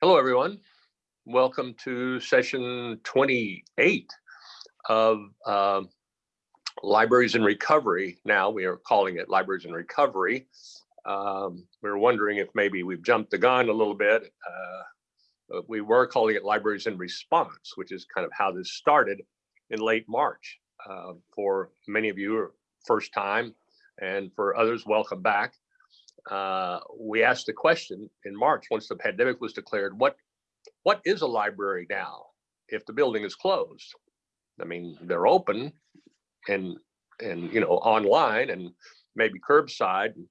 Hello, everyone. Welcome to session 28 of uh, Libraries in Recovery. Now we are calling it Libraries in Recovery. Um, we are wondering if maybe we've jumped the gun a little bit. Uh, we were calling it Libraries in Response, which is kind of how this started in late March. Uh, for many of you, first time, and for others, welcome back uh, we asked the question in March, once the pandemic was declared, what what is a library now if the building is closed? I mean, they're open and and you know online and maybe curbside and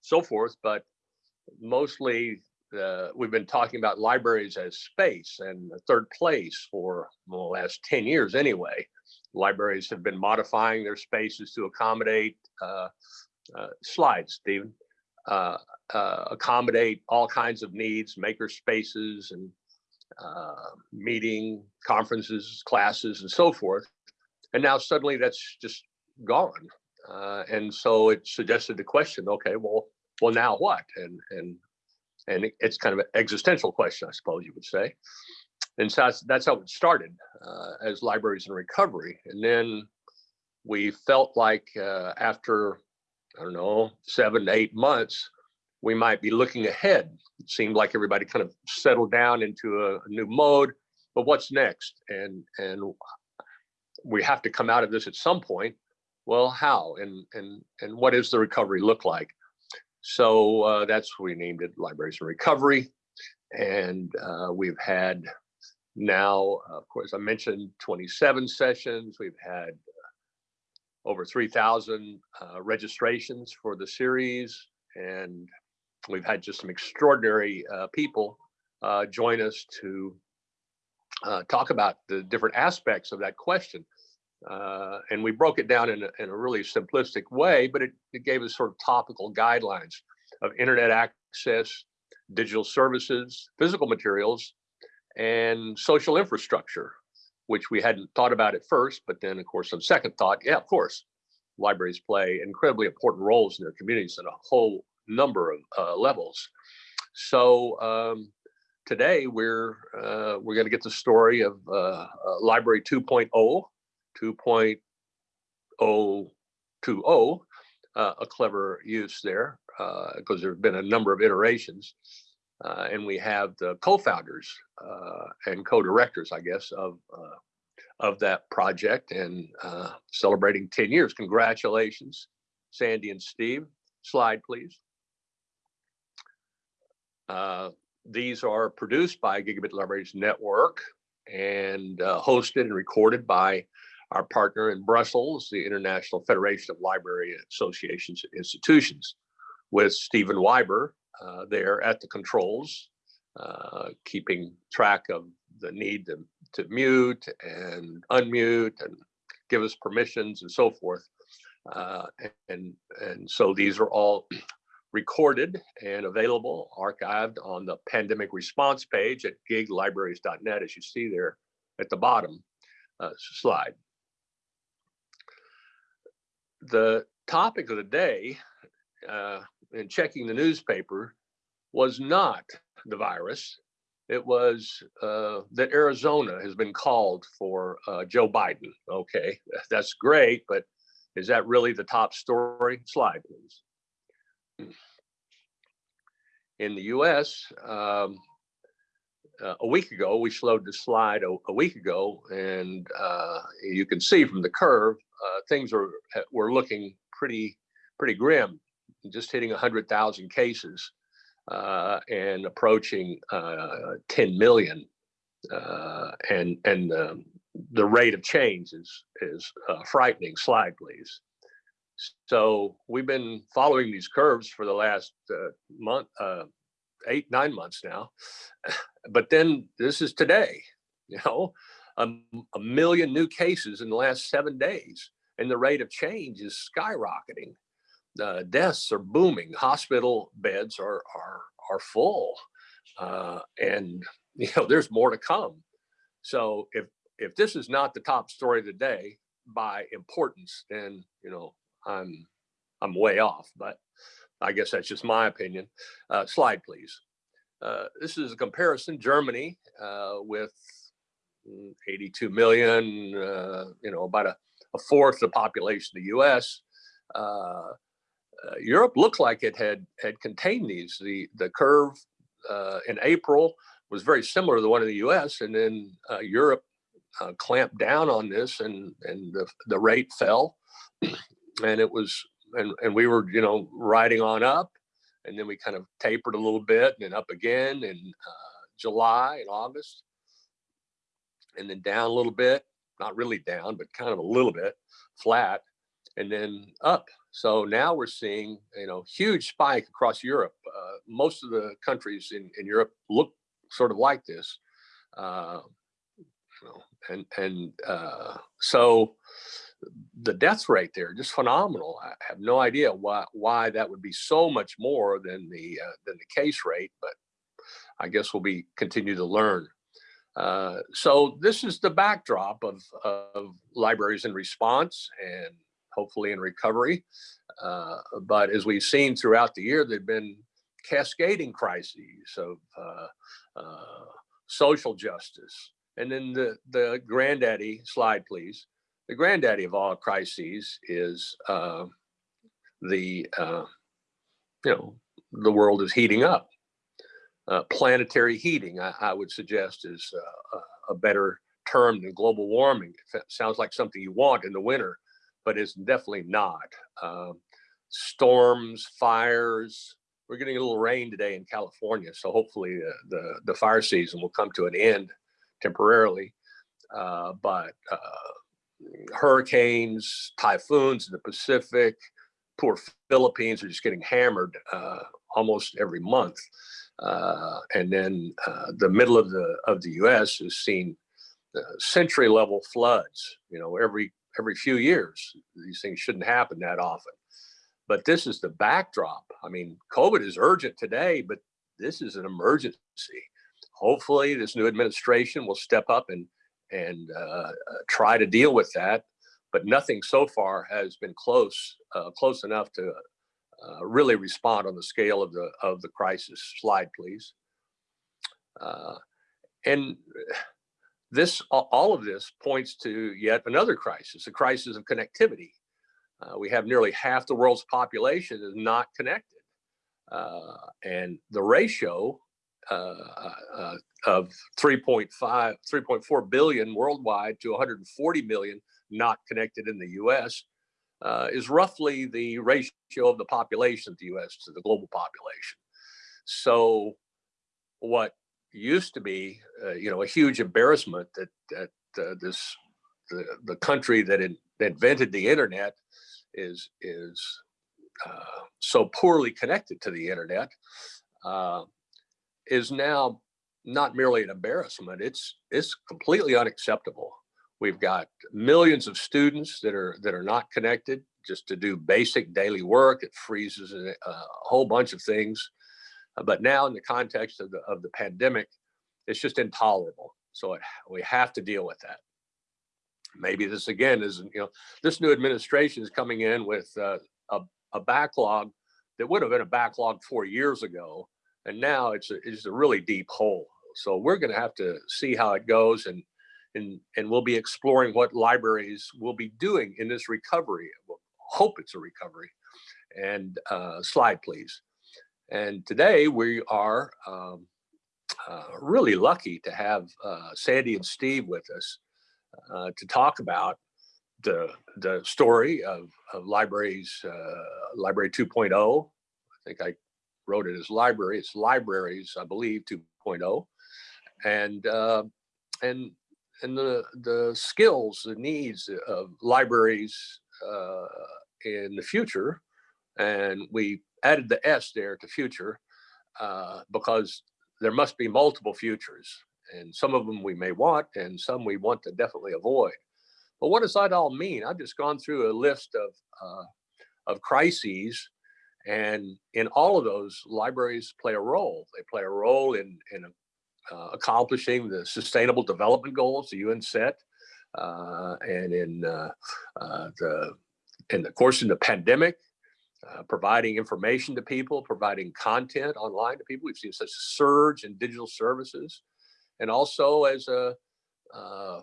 so forth, but mostly uh, we've been talking about libraries as space and third place for well, the last 10 years anyway. Libraries have been modifying their spaces to accommodate uh, uh, slides, Stephen. Uh, uh, accommodate all kinds of needs, maker spaces and uh, meeting, conferences, classes, and so forth. And now suddenly that's just gone. Uh, and so it suggested the question, okay, well, well, now what? And and and it's kind of an existential question, I suppose you would say. And so that's, that's how it started uh, as libraries in recovery. And then we felt like after I don't know, seven to eight months, we might be looking ahead. It seemed like everybody kind of settled down into a, new mode, but what's next? And and we have to come out of this at some point. Well, how and and and what does the recovery look like? So uh, that's we named it Libraries in Recovery, and uh, we've had now, of course, I mentioned 27 sessions. We've had over 3,000 uh, registrations for the series, and we've had just some extraordinary uh, people uh, join us to uh, talk about the different aspects of that question. Uh, and we broke it down in a, in a really simplistic way, but it, it gave us sort of topical guidelines of internet access, digital services, physical materials, and social infrastructure which we hadn't thought about at first, but then of course on second thought, yeah, of course, libraries play incredibly important roles in their communities on a whole number of uh, levels. So um, today we're uh, we're going to get the story of uh, uh Library 2.0, 2.020, uh, a clever use there because uh, there have been a number of iterations. Uh, and we have the co-founders uh, and co-directors, I guess, of uh, of that project and uh, celebrating 10 years. Congratulations, Sandy and Steve. Slide, please. Uh, these are produced by Gigabit Libraries Network and hosted and recorded by our partner in Brussels, the International Federation of Library Associations and Institutions, with Stephen Wyber, uh, there at the controls, uh, keeping track of the need to, to mute and unmute and give us permissions and so forth. Uh, and, and so these are all recorded and available, archived on the pandemic response page at giglibraries.net, as you see there at the bottom uh, slide. The topic of the day uh, in checking the newspaper was not the virus. It was uh, that Arizona has been called for uh, Joe Biden. Okay, that's great, but is that really the top story? Slide, please. In the US, um, uh, a week ago, we slowed the slide a, a week ago, and uh, you can see from the curve, uh, things are were looking pretty pretty grim just hitting 100,000 cases uh, and approaching uh, 10 million. Uh, and and the rate of change is, is uh, frightening. Slide, please. So we've been following these curves for the last uh, month, uh, eight, nine months now. But then this is today, you know, a, a million new cases in the last seven days and the rate of change is skyrocketing uh, deaths are booming. Hospital beds are are are full, uh, and you know there's more to come. So if if this is not the top story of the day by importance, then you know I'm I'm way off. But I guess that's just my opinion. Uh, slide, please. uh, this is a comparison, Germany uh, with mm, 82 million, uh, you know, about a, a, fourth the population of the US. Uh, uh, Europe looked like it had had contained these. The, the curve uh, in April was very similar to the one in the US and then Europe clamped down on this and, and the, the rate fell. And it was, and, and we were, you know, riding on up and then we kind of tapered a little bit and then up again in uh, July and August, and then down a little bit, not really down, but kind of a little bit flat, and then up. So now we're seeing, you know, huge spike across Europe. Uh, most of the countries in, in Europe look sort of like this. Uh, and and uh, so the death rate there just phenomenal. I have no idea why why that would be so much more than the uh, than the case rate, but I guess we'll be continue to learn. Uh, so this is the backdrop of, of libraries in response and hopefully in recovery. Uh, but as we've seen throughout the year, there've been cascading crises of uh, uh, social justice. And then the, the granddaddy slide, please the granddaddy of all crises is uh, the, uh, you know, the world is heating up. Uh, planetary heating, I, I, would suggest, is a better term than global warming. It sounds like something you want in the winter, but it's definitely not. Um, storms, fires, we're getting a little rain today in California, so hopefully uh, the, the fire season will come to an end temporarily. Uh, but uh, hurricanes, typhoons in the Pacific, poor Philippines are just getting hammered uh, almost every month. And then the middle of the of the U.S. has seen century level floods. You know, every every few years, these things shouldn't happen that often. But this is the backdrop. I mean, COVID is urgent today, but this is an emergency. Hopefully, this new administration will step up and and uh, uh, try to deal with that. But nothing so far has been close, uh, close enough to uh, really respond on the scale of the of the crisis. Slide, please. Uh, and this, all of this points to yet another crisis, a crisis of connectivity. Uh, we have nearly half the world's population is not connected. and the ratio uh, uh, of 3.5, 3.4 billion worldwide to 140 million not connected in the US uh, is roughly the ratio of the population of the US to the global population. So what used to be, uh, you know, a huge embarrassment that, that uh, this, the, the country that in, invented the internet is, is uh, so poorly connected to the internet is now not merely an embarrassment, it's, it's completely unacceptable. We've got millions of students that are, that are not connected just to do basic daily work. It freezes a, a whole bunch of things. Uh, but now in the context of the, of the pandemic, it's just intolerable. So it, we have to deal with that. Maybe this again is, you know, this new administration is coming in with uh, a, a backlog that would have been a backlog four years ago and now it's a, it's a really deep hole. So we're going to have to see how it goes and and and we'll be exploring what libraries will be doing in this recovery. We'll hope it's a recovery. And uh, slide, please. And today we are um, uh, really lucky to have uh, Sandy and Steve with us uh, to talk about the the story of, of libraries, uh, Library 2.0. I think I wrote it as library. It's libraries, I believe, 2.0, and uh, and and the the skills, the needs of libraries uh, in the future, and we added the S there to future uh, because there must be multiple futures, and some of them we may want, and some we want to definitely avoid. But what does that all mean? I've just gone through a list of uh, of crises and in all of those, libraries play a role. They play a role in, in uh, accomplishing the sustainable development goals the UN set, uh, and in uh, uh the, in the course in the pandemic, uh, providing information to people, providing content online to people. We've seen such a surge in digital services, and also as a uh,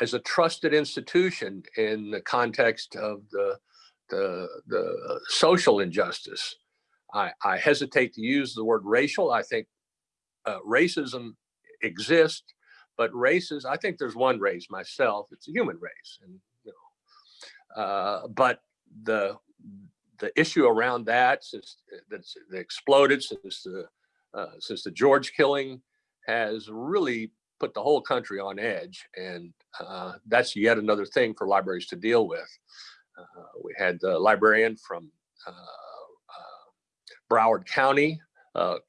as a trusted institution in the context of the the, the social injustice. I, I hesitate to use the word racial. I think uh, racism exists, but races, I think there's one race myself, it's a human race. And, you know, uh, but the, the issue around that since that's exploded since the, uh, since the George killing has really put the whole country on edge. And uh, that's yet another thing for libraries to deal with. Uh, we had the librarian from uh, uh, Broward County,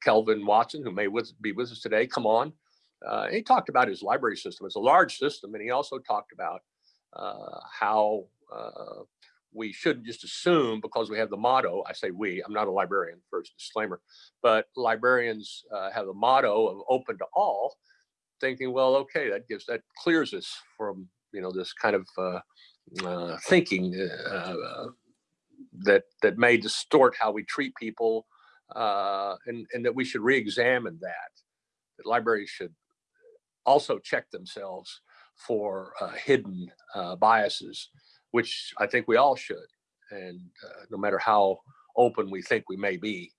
Kelvin Watson, who may with, be with us today, come on. he talked about his library system. It's a large system, and he also talked about how we shouldn't just assume because we have the motto, I say we, I'm not a librarian, first disclaimer, but librarians uh, have the motto of open to all, thinking, well, okay, that gives, that clears us from, you know, this kind of uh, uh, thinking uh, uh, that that may distort how we treat people, uh, and and that we should re-examine that. That libraries should also check themselves for hidden biases, which I think we all should. And no matter how open we think we may be,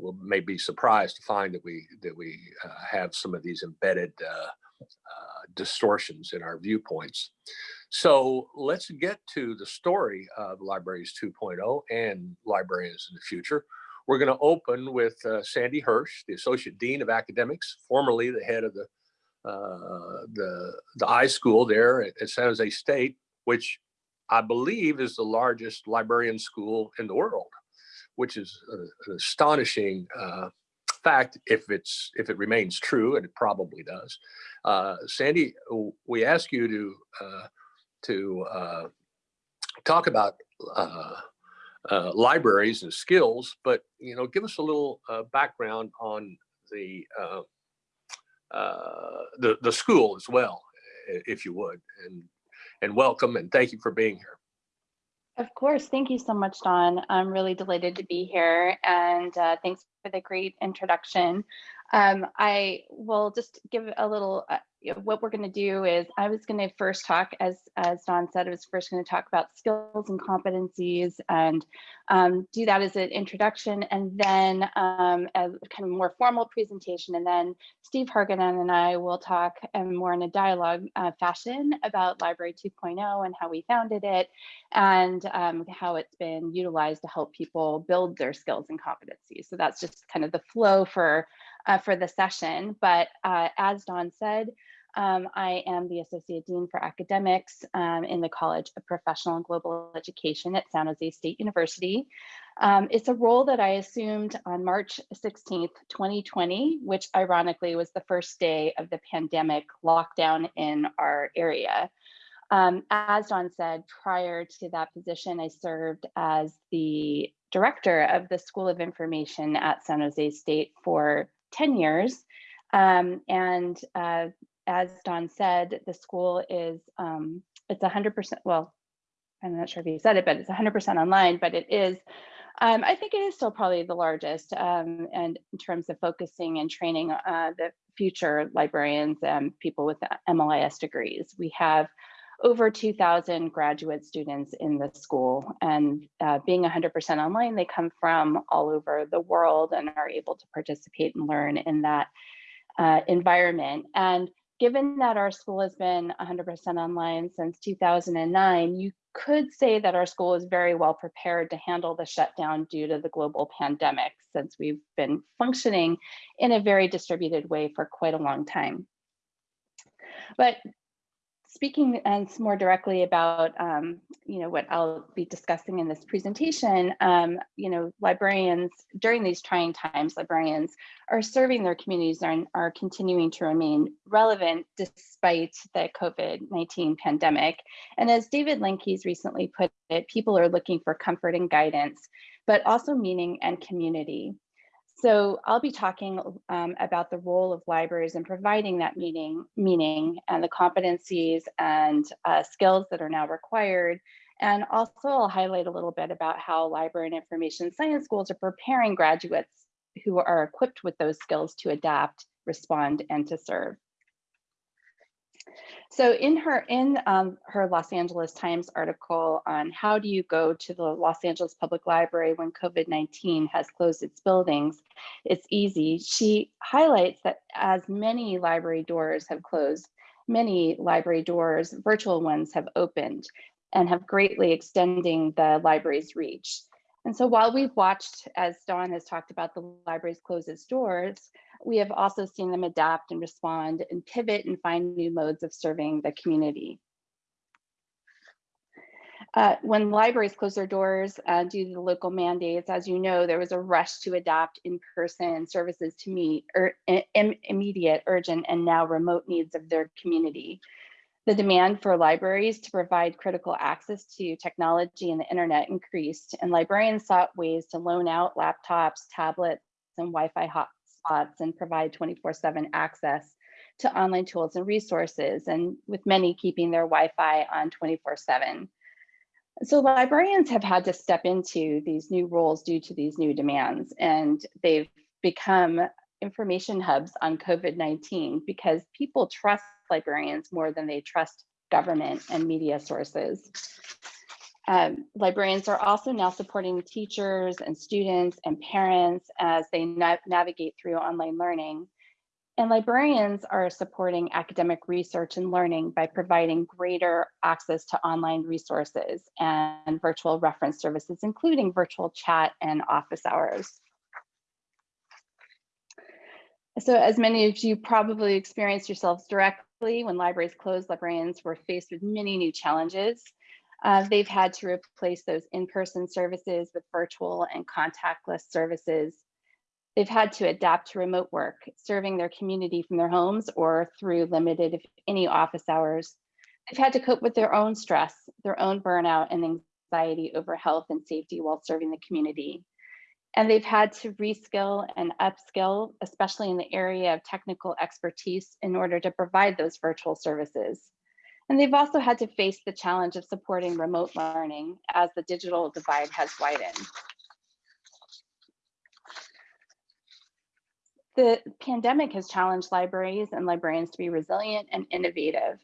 we may be surprised to find that we that we uh, have some of these embedded uh, uh, distortions in our viewpoints. So let's get to the story of Libraries 2.0 and librarians in the future. We're going to open with uh, Sandy Hirsch, the Associate Dean of Academics, formerly the head of the uh, the the iSchool there at, at, San Jose State, which I believe is the largest librarian school in the world, which is an astonishing uh, fact if it's if it remains true, and it probably does. Uh, Sandy, we ask you to uh, to uh, talk about uh, uh, libraries and skills, but you know, give us a little background on the, the the school as well, if you would, and and welcome and thank you for being here. Of course, thank you so much, Don. I'm really delighted to be here, and uh, thanks for the great introduction. Um, I will just give a little uh, what we're going to do is I was going to first talk, as as Don said, I was first going to talk about skills and competencies and um, do that as an introduction, and then um, a kind of more formal presentation, and then Steve Hargadon and I will talk um, more in a dialogue uh, fashion about Library 2.0 and how we founded it, and um, how it's been utilized to help people build their skills and competencies. So that's just kind of the flow for uh, for the session. But uh, as Don said, um, I am the Associate Dean for Academics um, in the College of Professional and Global Education at San Jose State University. Um, it's a role that I assumed on March 16th, 2020, which ironically was the first day of the pandemic lockdown in our area. Um, as Don said, prior to that position, I served as the director of the School of Information at San Jose State for 10 years. Um, and uh, as Don said, the school is, um, it's 100%, well, I'm not sure if he said it, but it's 100% online, but it is, um, I think it is still probably the largest um, and in terms of focusing and training uh, the future librarians and people with MLIS degrees. We have over 2,000 graduate students in the school and uh, being 100% online, they come from all over the world and are able to participate and learn in that uh, environment. And given that our school has been 100% online since 2009, you could say that our school is very well prepared to handle the shutdown due to the global pandemic since we've been functioning in a very distributed way for quite a long time. But speaking and more directly about, um, you know, what I'll be discussing in this presentation, um, you know, librarians during these trying times, librarians are serving their communities and are continuing to remain relevant despite the COVID-19 pandemic. And as David Lankes recently put it, people are looking for comfort and guidance, but also meaning and community. So I'll be talking um, about the role of libraries in providing that meaning, meaning and the competencies and uh, skills that are now required And also I'll highlight a little bit about how library and information science schools are preparing graduates who are equipped with those skills to adapt, respond, and to serve. So in her in um, her Los Angeles Times article on how do you go to the Los Angeles Public Library when COVID-19 has closed its buildings, it's easy. She highlights that as many library doors have closed, many library doors, virtual ones have opened and have greatly extending the library's reach. And so while we've watched, as Don has talked about, the libraries close its doors, we have also seen them adapt and respond and pivot and find new modes of serving the community. Uh, when libraries closed their doors uh, due to the local mandates, as you know, there was a rush to adapt in-person services to meet er, Im immediate, urgent, and now remote needs of their community. The demand for libraries to provide critical access to technology and the internet increased, and librarians sought ways to loan out laptops, tablets, and Wi-Fi hotspots and provide 24-7 access to online tools and resources, and with many keeping their Wi-Fi on 24-7. So librarians have had to step into these new roles due to these new demands, and they've become information hubs on COVID-19 because people trust librarians more than they trust government and media sources. Um, librarians are also now supporting teachers and students and parents as they na navigate through online learning. And librarians are supporting academic research and learning by providing greater access to online resources and virtual reference services, including virtual chat and office hours. So as many of you probably experienced yourselves directly, when libraries closed, librarians were faced with many new challenges. Uh, they've had to replace those in-person services with virtual and contactless services. They've had to adapt to remote work, serving their community from their homes or through limited, if any, office hours. They've had to cope with their own stress, their own burnout and anxiety over health and safety while serving the community. And they've had to reskill and upskill, especially in the area of technical expertise in order to provide those virtual services. And they've also had to face the challenge of supporting remote learning as the digital divide has widened. The pandemic has challenged libraries and librarians to be resilient and innovative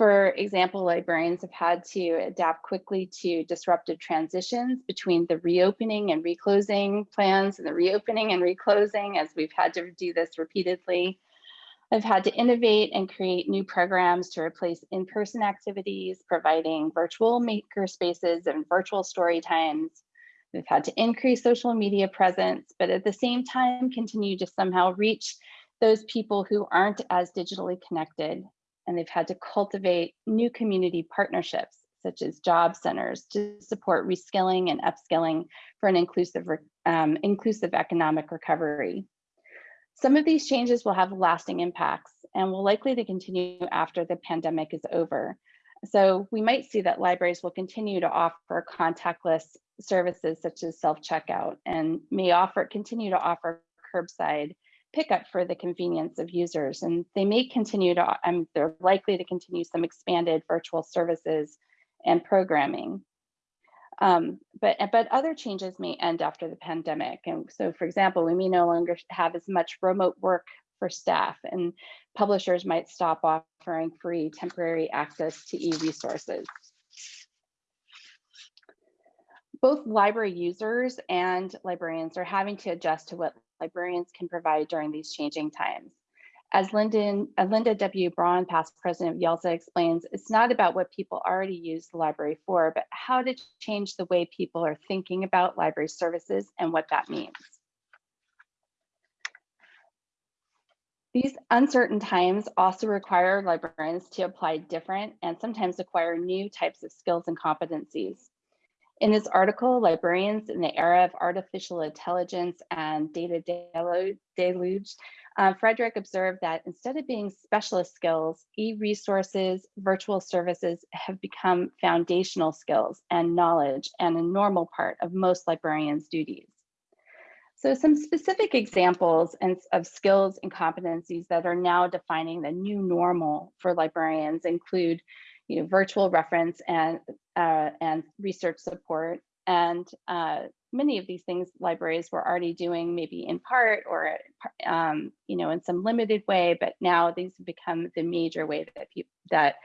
for example, librarians have had to adapt quickly to disruptive transitions between the reopening and reclosing plans and the reopening and reclosing as we've had to do this repeatedly. I've had to innovate and create new programs to replace in-person activities, providing virtual maker spaces and virtual story times. We've had to increase social media presence, but at the same time continue to somehow reach those people who aren't as digitally connected and they've had to cultivate new community partnerships such as job centers to support reskilling and upskilling for an inclusive, um, inclusive economic recovery. Some of these changes will have lasting impacts and will likely to continue after the pandemic is over. So we might see that libraries will continue to offer contactless services such as self-checkout and may offer continue to offer curbside pickup for the convenience of users. And they may continue to, um, they're likely to continue some expanded virtual services and programming. Um, but, but other changes may end after the pandemic. And so, for example, we may no longer have as much remote work for staff and publishers might stop offering free temporary access to e-resources. Both library users and librarians are having to adjust to what librarians can provide during these changing times. As uh, Linda W. Braun, past president of YALSA explains, it's not about what people already use the library for, but how to change the way people are thinking about library services and what that means. These uncertain times also require librarians to apply different and sometimes acquire new types of skills and competencies. In this article, Librarians in the Era of Artificial Intelligence and Data Deluge, uh, Frederick observed that instead of being specialist skills, e-resources, virtual services have become foundational skills and knowledge and a normal part of most librarians' duties. So some specific examples and, of skills and competencies that are now defining the new normal for librarians include you know, virtual reference and uh, and research support. And uh, many of these things libraries were already doing, maybe in part or um, you know in some limited way. But now these have become the major way that people that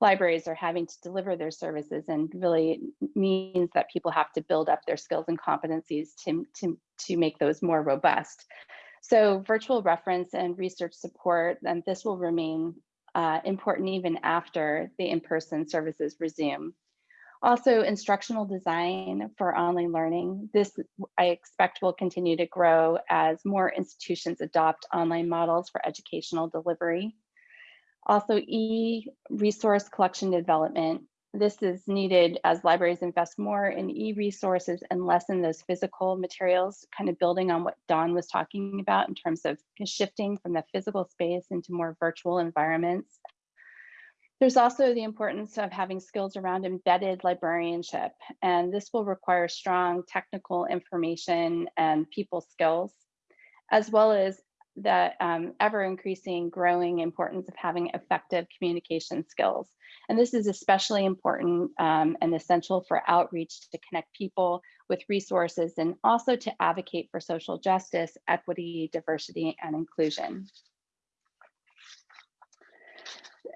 libraries are having to deliver their services, and really means that people have to build up their skills and competencies to to to make those more robust. So virtual reference and research support, and this will remain uh, important even after the in-person services resume. Also, instructional design for online learning. This I expect will continue to grow as more institutions adopt online models for educational delivery. Also, e-resource collection development this is needed as libraries invest more in e-resources and less in those physical materials, kind of building on what Don was talking about in terms of shifting from the physical space into more virtual environments. There's also the importance of having skills around embedded librarianship, and this will require strong technical information and people skills, as well as the um, ever increasing growing importance of having effective communication skills. And this is especially important um, and essential for outreach to connect people with resources and also to advocate for social justice, equity, diversity, and inclusion.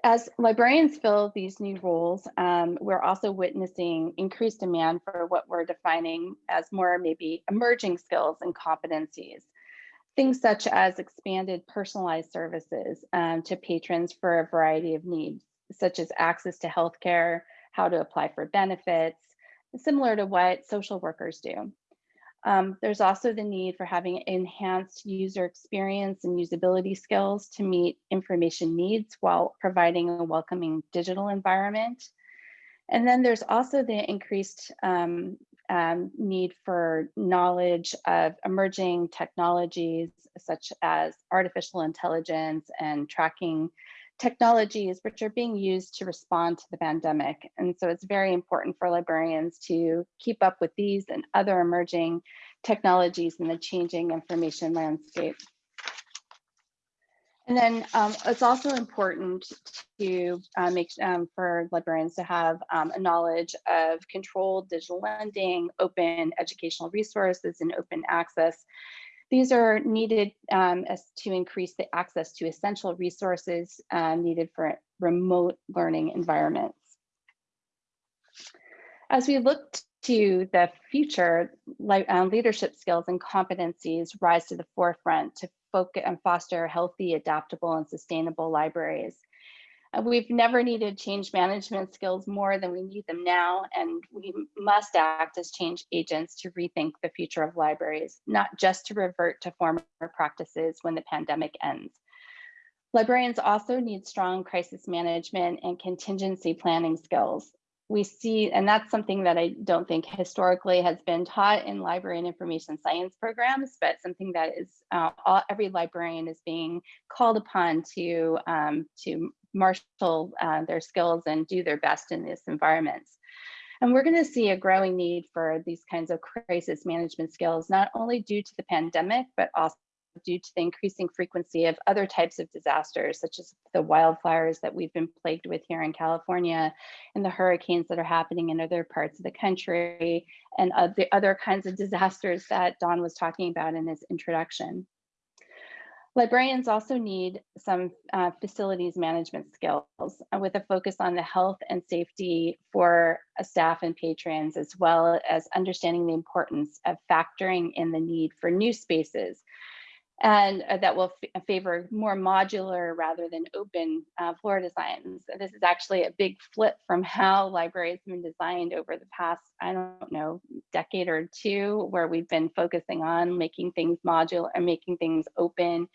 As librarians fill these new roles, um, we're also witnessing increased demand for what we're defining as more maybe emerging skills and competencies things such as expanded personalized services um, to patrons for a variety of needs, such as access to healthcare, how to apply for benefits, similar to what social workers do. Um, there's also the need for having enhanced user experience and usability skills to meet information needs while providing a welcoming digital environment. And then there's also the increased um, um, need for knowledge of emerging technologies such as artificial intelligence and tracking technologies which are being used to respond to the pandemic. And so it's very important for librarians to keep up with these and other emerging technologies in the changing information landscape. And then um, it's also important to uh, make um, for librarians to have um, a knowledge of controlled digital lending, open educational resources, and open access. These are needed um, to increase the access to essential resources uh, needed for remote learning environments. As we look to the future, um, leadership skills and competencies rise to the forefront to focus and foster healthy, adaptable, and sustainable libraries. Uh, we've never needed change management skills more than we need them now, and we must act as change agents to rethink the future of libraries, not just to revert to former practices when the pandemic ends. Librarians also need strong crisis management and contingency planning skills we see, and that's something that I don't think historically has been taught in library and information science programs, but something that is uh, all, every librarian is being called upon to um, to marshal uh, their skills and do their best in these environments. And we're going to see a growing need for these kinds of crisis management skills, not only due to the pandemic, but also due to the increasing frequency of other types of disasters, such as the wildfires that we've been plagued with here in California, and the hurricanes that are happening in other parts of the country, and the other kinds of disasters that Don was talking about in his introduction. Librarians also need some uh, facilities management skills uh, with a focus on the health and safety for uh, staff and patrons, as well as understanding the importance of factoring in the need for new spaces and uh, that will favor more modular rather than open uh, floor designs. This is actually a big flip from how libraries have been designed over the past, I don't know, decade or two, where we've been focusing on making things modular and making things open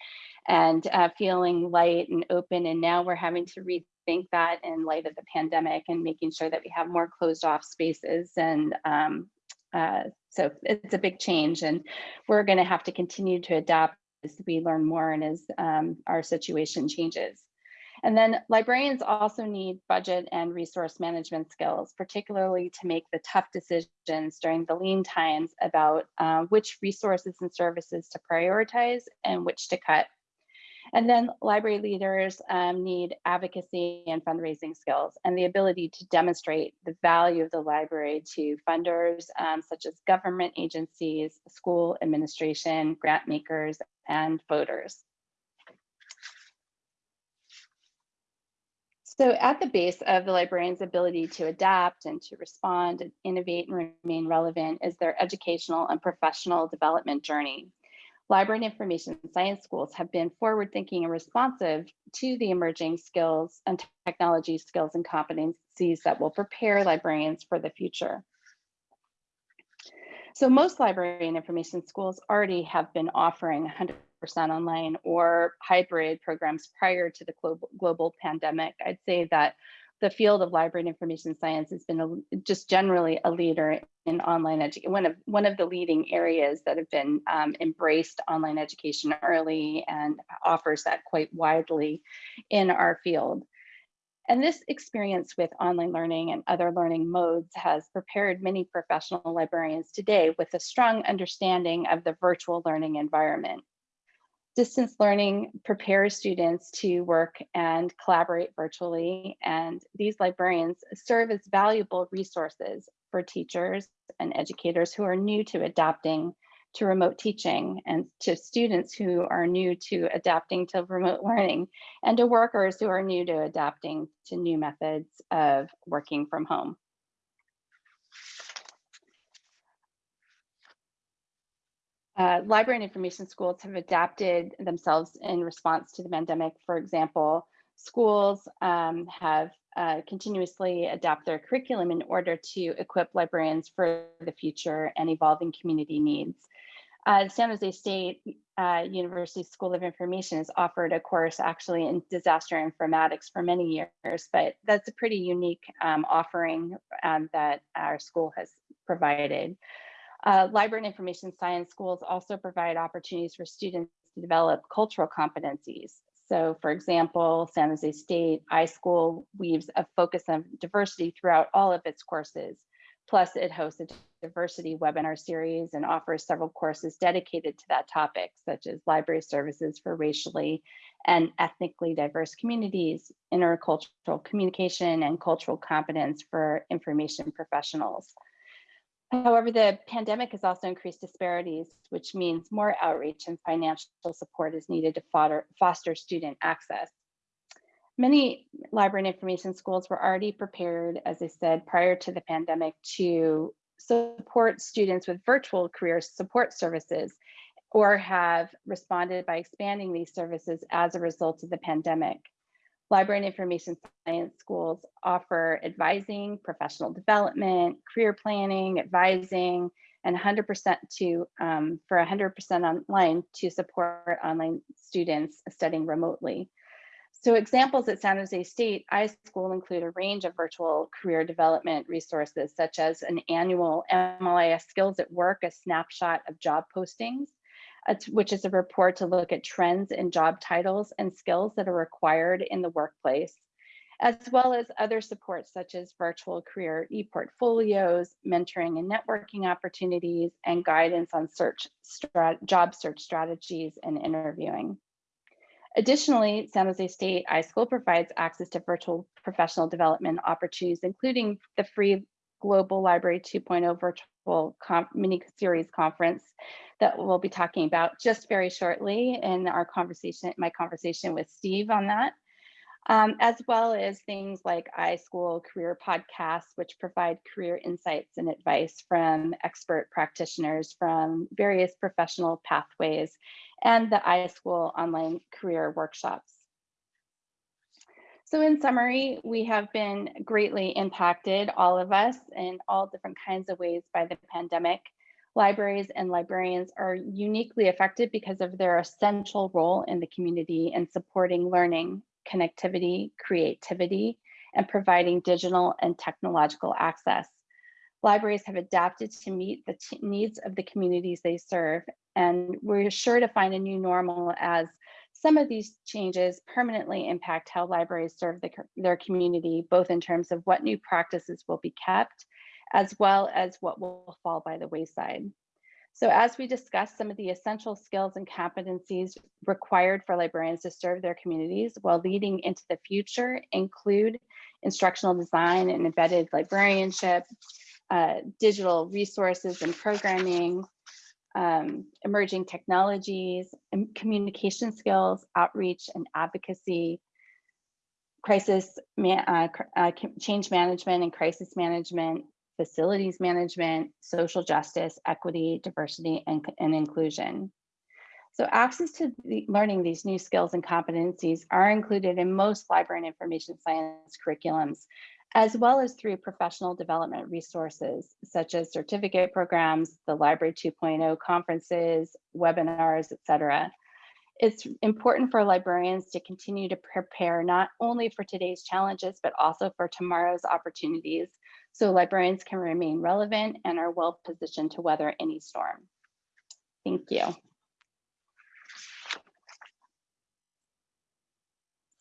and uh, feeling light and open. And now we're having to rethink that in light of the pandemic and making sure that we have more closed off spaces and um, uh, so it's a big change and we're going to have to continue to adapt as we learn more and as um, our situation changes. And then librarians also need budget and resource management skills, particularly to make the tough decisions during the lean times about uh, which resources and services to prioritize and which to cut. And then library leaders um, need advocacy and fundraising skills and the ability to demonstrate the value of the library to funders um, such as government agencies, school administration, grant makers, and voters. So at the base of the librarian's ability to adapt and to respond and innovate and remain relevant is their educational and professional development journey. Library and information science schools have been forward thinking and responsive to the emerging skills and technology skills and competencies that will prepare librarians for the future. So most library and information schools already have been offering 100% online or hybrid programs prior to the global, global pandemic. I'd say that the field of library and information science has been a, just generally a leader in online education, one of, one of the leading areas that have been um, embraced online education early and offers that quite widely in our field. And this experience with online learning and other learning modes has prepared many professional librarians today with a strong understanding of the virtual learning environment. Distance learning prepares students to work and collaborate virtually, and these librarians serve as valuable resources for teachers and educators who are new to adapting to remote teaching and to students who are new to adapting to remote learning and to workers who are new to adapting to new methods of working from home. Uh, library and information schools have adapted themselves in response to the pandemic. For example, schools um, have uh, continuously adapt their curriculum in order to equip librarians for the future and evolving community needs. Uh, San Jose State uh, University School of Information has offered a course actually in disaster informatics for many years, but that's a pretty unique um, offering um, that our school has provided. Uh, library and information science schools also provide opportunities for students to develop cultural competencies. So for example, San Jose State iSchool weaves a focus on diversity throughout all of its courses. Plus it hosts a diversity webinar series and offers several courses dedicated to that topic, such as library services for racially and ethnically diverse communities, intercultural communication, and cultural competence for information professionals. However, the pandemic has also increased disparities, which means more outreach and financial support is needed to foster, foster student access. Many library and information schools were already prepared, as I said, prior to the pandemic to support students with virtual career support services or have responded by expanding these services as a result of the pandemic. Library and information science schools offer advising, professional development, career planning, advising, and 100% to um, for 100% online to support online students studying remotely. So examples at San Jose State iSchool include a range of virtual career development resources, such as an annual MLIS Skills at Work, a snapshot of job postings, which is a report to look at trends in job titles and skills that are required in the workplace, as well as other supports such as virtual career e-portfolios, mentoring and networking opportunities, and guidance on search job search strategies and interviewing. Additionally, San Jose State iSchool provides access to virtual professional development opportunities, including the free Global Library 2.0 virtual mini series conference that we'll be talking about just very shortly in our conversation, my conversation with Steve on that. Um, as well as things like iSchool career podcasts, which provide career insights and advice from expert practitioners from various professional pathways, and the iSchool online career workshops. So in summary, we have been greatly impacted, all of us, in all different kinds of ways by the pandemic. Libraries and librarians are uniquely affected because of their essential role in the community in supporting learning, connectivity, creativity, and providing digital and technological access. Libraries have adapted to meet the needs of the communities they serve, and we're sure to find a new normal as some of these changes permanently impact how libraries serve the, their community, both in terms of what new practices will be kept as well as what will fall by the wayside. So as we discussed, some of the essential skills and competencies required for librarians to serve their communities while leading into the future include instructional design and embedded librarianship, uh, digital resources and programming, um, emerging technologies, communication skills, outreach and advocacy, crisis, ma uh, uh, change management and crisis management, facilities management, social justice, equity, diversity, and, and inclusion. So access to the, learning these new skills and competencies are included in most library and information science curriculums, as well as through professional development resources, such as certificate programs, the Library 2.0 conferences, webinars, et cetera. It's important for librarians to continue to prepare not only for today's challenges, but also for tomorrow's opportunities. So librarians can remain relevant and are well positioned to weather any storm. Thank you.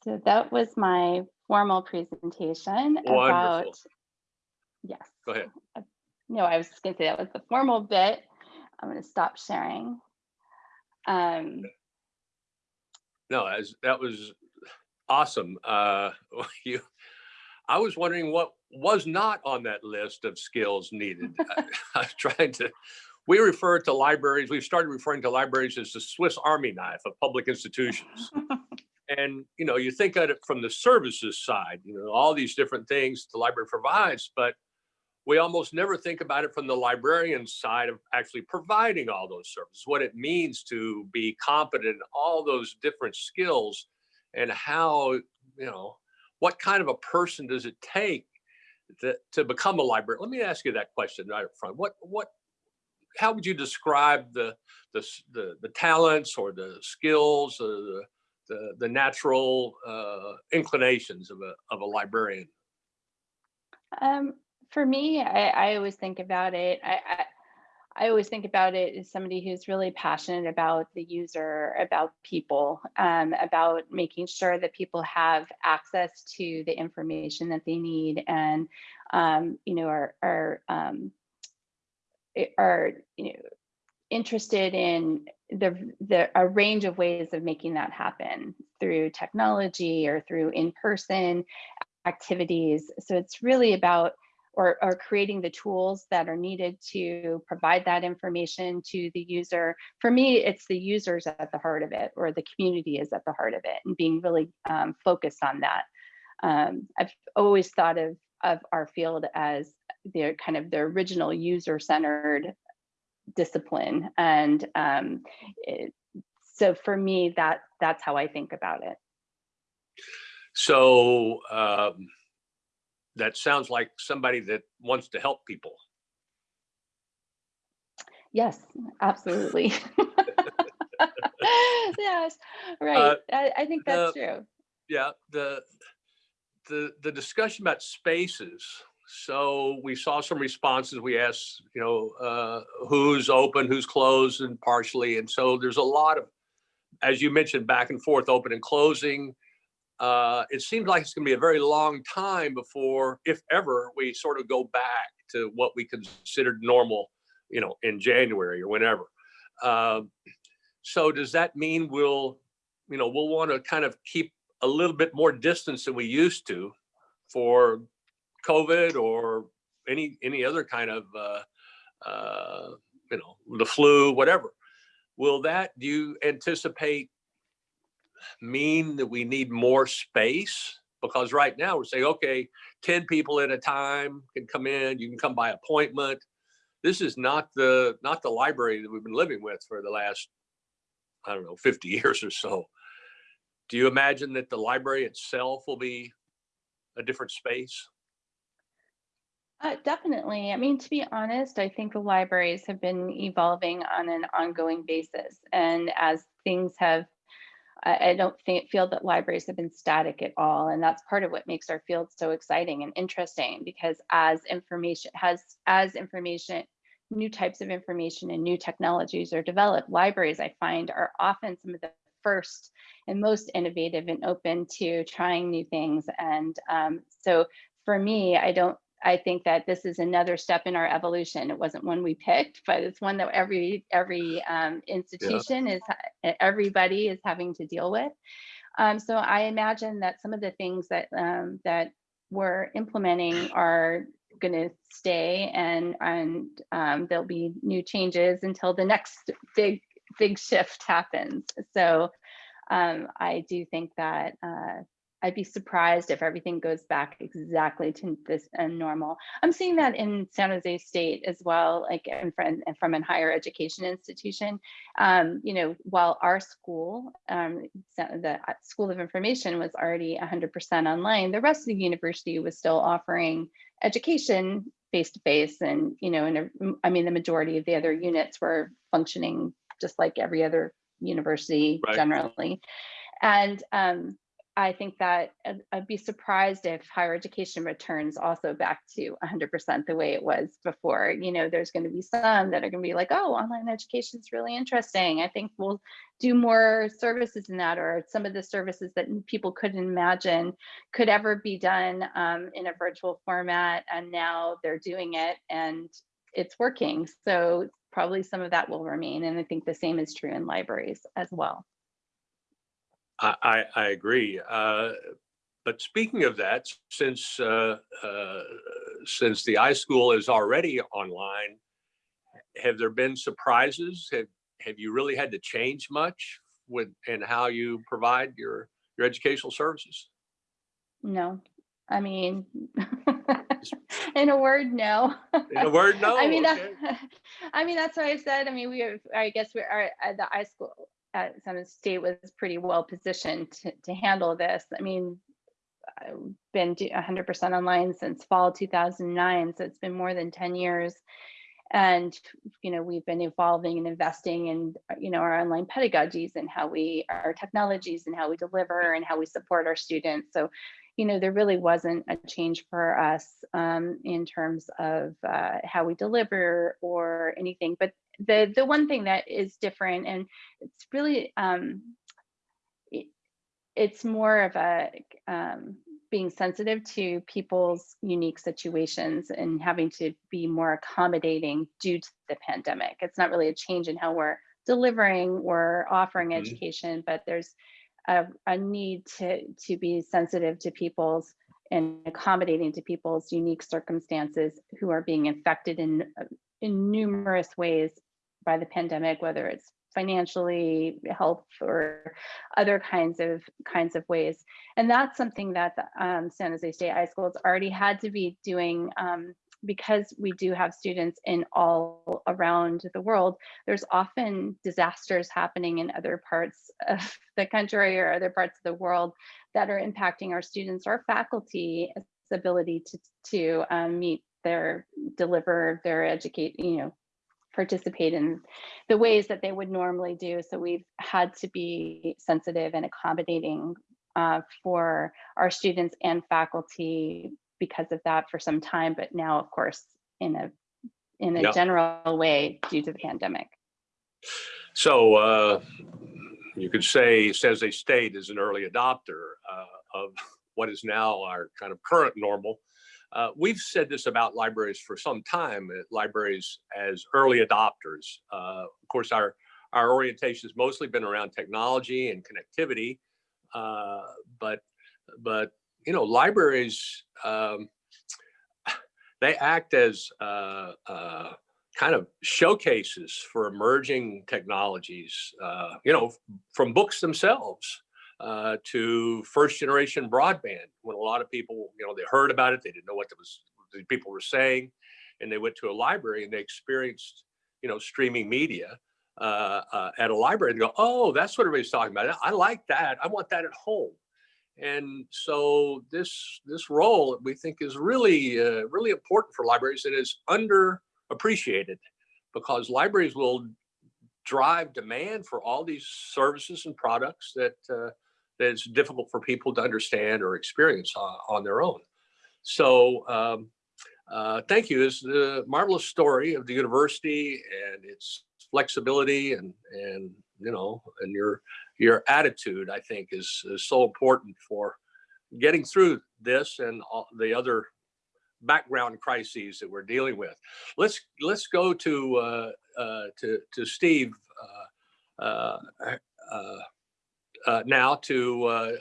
So that was my formal presentation about, yes. Go ahead. No, I was just gonna say that was the formal bit. I'm gonna stop sharing. Um, No, as, that was awesome. Uh, you, I was wondering what was not on that list of skills needed. I I was trying to, we refer to libraries, we've started referring to libraries as the Swiss Army knife of public institutions. And, you know, you think of it from the services side, you know, all these different things the library provides, but we almost never think about it from the librarian side of actually providing all those services, what it means to be competent in all those different skills and how, you know, what kind of a person does it take to, to become a librarian? Let me ask you that question right up front. What, what, how would you describe the, the, the, the talents or the skills or the, the, the natural uh, inclinations of a, of a librarian? Um, for me, I, I always think about it. I, I I always think about it as somebody who's really passionate about the user, about people, um, about making sure that people have access to the information that they need, and um, you know, are are um, are you know interested in the the a range of ways of making that happen through technology or through in person activities. So it's really about or, or creating the tools that are needed to provide that information to the user. For me, it's the users at the heart of it, or the community is at the heart of it, and being really um, focused on that. Um, I've always thought of of our field as the kind of the original user-centered discipline, and um, it, so for me, that that's how I think about it. So um, that sounds like somebody that wants to help people. Yes, absolutely. yes, Uh, right. I, I think that's true. Yeah, the the the discussion about spaces. So we saw some responses. We asked, you know, uh, who's open, who's closed, and partially. And so there's a lot of, as you mentioned, back and forth, open and closing. Uh, it seems like it's going to be a very long time before, if ever, we sort of go back to what we considered normal, you know, in January or whenever. Um, so does that mean we'll, you know, we'll want to kind of keep a little bit more distance than we used to for COVID or any any other kind of uh, uh, you know the flu, whatever. Will that do you anticipate mean that we need more space? Because right now we're saying, okay, 10 people at a time can come in, you can come by appointment. This is not the not the library that we've been living with for the last, I don't know, 50 years or so. Do you imagine that the library itself will be a different space? Uh, definitely. I mean, to be honest, I think the libraries have been evolving on an ongoing basis. And as things have, I, I don't think, feel that libraries have been static at all. And that's part of what makes our field so exciting and interesting because as information has, as information, new types of information and new technologies are developed, libraries I find are often some of the first and most innovative and open to trying new things. And um, so for me, I don't I think that this is another step in our evolution. It wasn't one we picked, but it's one that every every um, institution is everybody is having to deal with. Um, so I imagine that some of the things that um, that we're implementing are going to stay, and and um, there'll be new changes until the next big big shift happens. So um, I do think that uh, I'd be surprised if everything goes back exactly to this uh, normal. I'm seeing that in San Jose State as well, like in from, from a higher education institution. Um, you know, while our school, um, the uh, School of Information was already 100% online, the rest of the university was still offering education face to face, and you know, and I mean, the majority of the other units were functioning just like every other university right. generally. And um, I think that I'd, I'd, be surprised if higher education returns also back to 100% the way it was before. You know, there's going to be some that are going to be like, oh, online education is really interesting. I think we'll do more services in that, or some of the services that people couldn't imagine could ever be done um, in a virtual format. And now they're doing it and it's working. So probably some of that will remain. And I think the same is true in libraries as well. I, I agree. Uh, but speaking of that, since uh, uh, since the iSchool is already online, have there been surprises? Have have you really had to change much with and how you provide your your educational services? No, I mean, in a word, no. In a word, no. I mean, okay. that, I mean that's what I said. I mean, we have. I guess we are at the iSchool at San State was pretty well positioned to, to handle this. I mean, I've been 100% online since fall 2009, so it's been more than 10 years. And, you know, we've been evolving and investing in, you know, our online pedagogies and how we, our technologies and how we deliver and how we support our students. So, you know, there really wasn't a change for us um, in terms of uh, how we deliver or anything. But the the one thing that is different and it's really um it, it's more of a um, being sensitive to people's unique situations and having to be more accommodating due to the pandemic it's not really a change in how we're delivering or offering mm -hmm. education but there's a, a need to to be sensitive to people's and accommodating to people's unique circumstances who are being infected in in numerous ways by the pandemic, whether it's financially, health, or other kinds of kinds of ways. And that's something that the, um, San Jose State iSchools already had to be doing um, because we do have students in all around the world, there's often disasters happening in other parts of the country or other parts of the world that are impacting our students or faculty's ability to, to um, meet their, deliver their educate, you know, participate in the ways that they would normally do. So we've had to be sensitive and accommodating uh, for our students and faculty because of that for some time, but now of course in a in a general way due to the pandemic. So uh, you could say San Jose State is an early adopter uh, of what is now our kind of current normal. Uh, we've said this about libraries for some time, uh, libraries as early adopters. Uh, of course, our, our orientation has mostly been around technology and connectivity, uh, but, but, you know, libraries, um, they act as uh, uh, kind of showcases for emerging technologies, you know, from books themselves uh, to first generation broadband when a lot of people, you know, they heard about it, they didn't know what was, the people were saying, and they went to a library and they experienced, you know, streaming media uh, uh, at a library and go, oh, that's what everybody's talking about. I like that. I want that at home. And so this this role we think is really uh, really important for libraries and is underappreciated because libraries will drive demand for all these services and products that uh, that it's difficult for people to understand or experience uh, on their own. So um, uh, thank you. It's the marvelous story of the university and its flexibility and, and you know, and your, your attitude, I think is, is so important for getting through this and all the other background crises that we're dealing with. Let's let's go to uh, uh, to to Steve uh, uh, uh, uh, now to uh,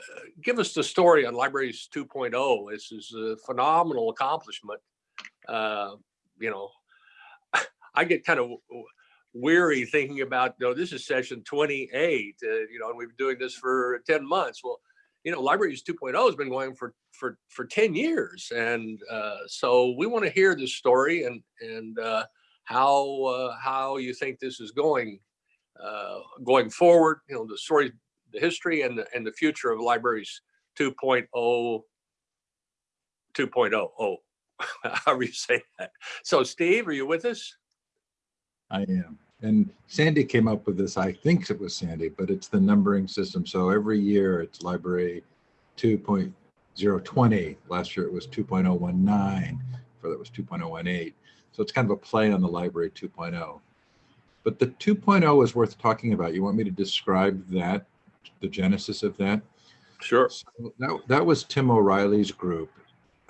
give us the story on Libraries 2.0. This is a phenomenal accomplishment. Uh, you know, I get kind of weary thinking about, you know, this is session 28, uh, you know, and we've been doing this for 10 months. Well, you know, Libraries 2.0 has been going for for for 10 years, and uh, so we want to hear this story and and uh, how how you think this is going uh, going forward. You know, the story, the history, and the and the future of Libraries 2.0 2.0. Oh, oh, oh. however you say that. So, Steve, are you with us? I am. And Sandy came up with this, I think it was Sandy, but it's the numbering system. So every year it's library 2.020. Last year it was 2.019, for that was 2.018. So it's kind of a play on the library 2.0. But the 2.0 is worth talking about. You want me to describe that, the genesis of that? Sure. So that, that was Tim O'Reilly's group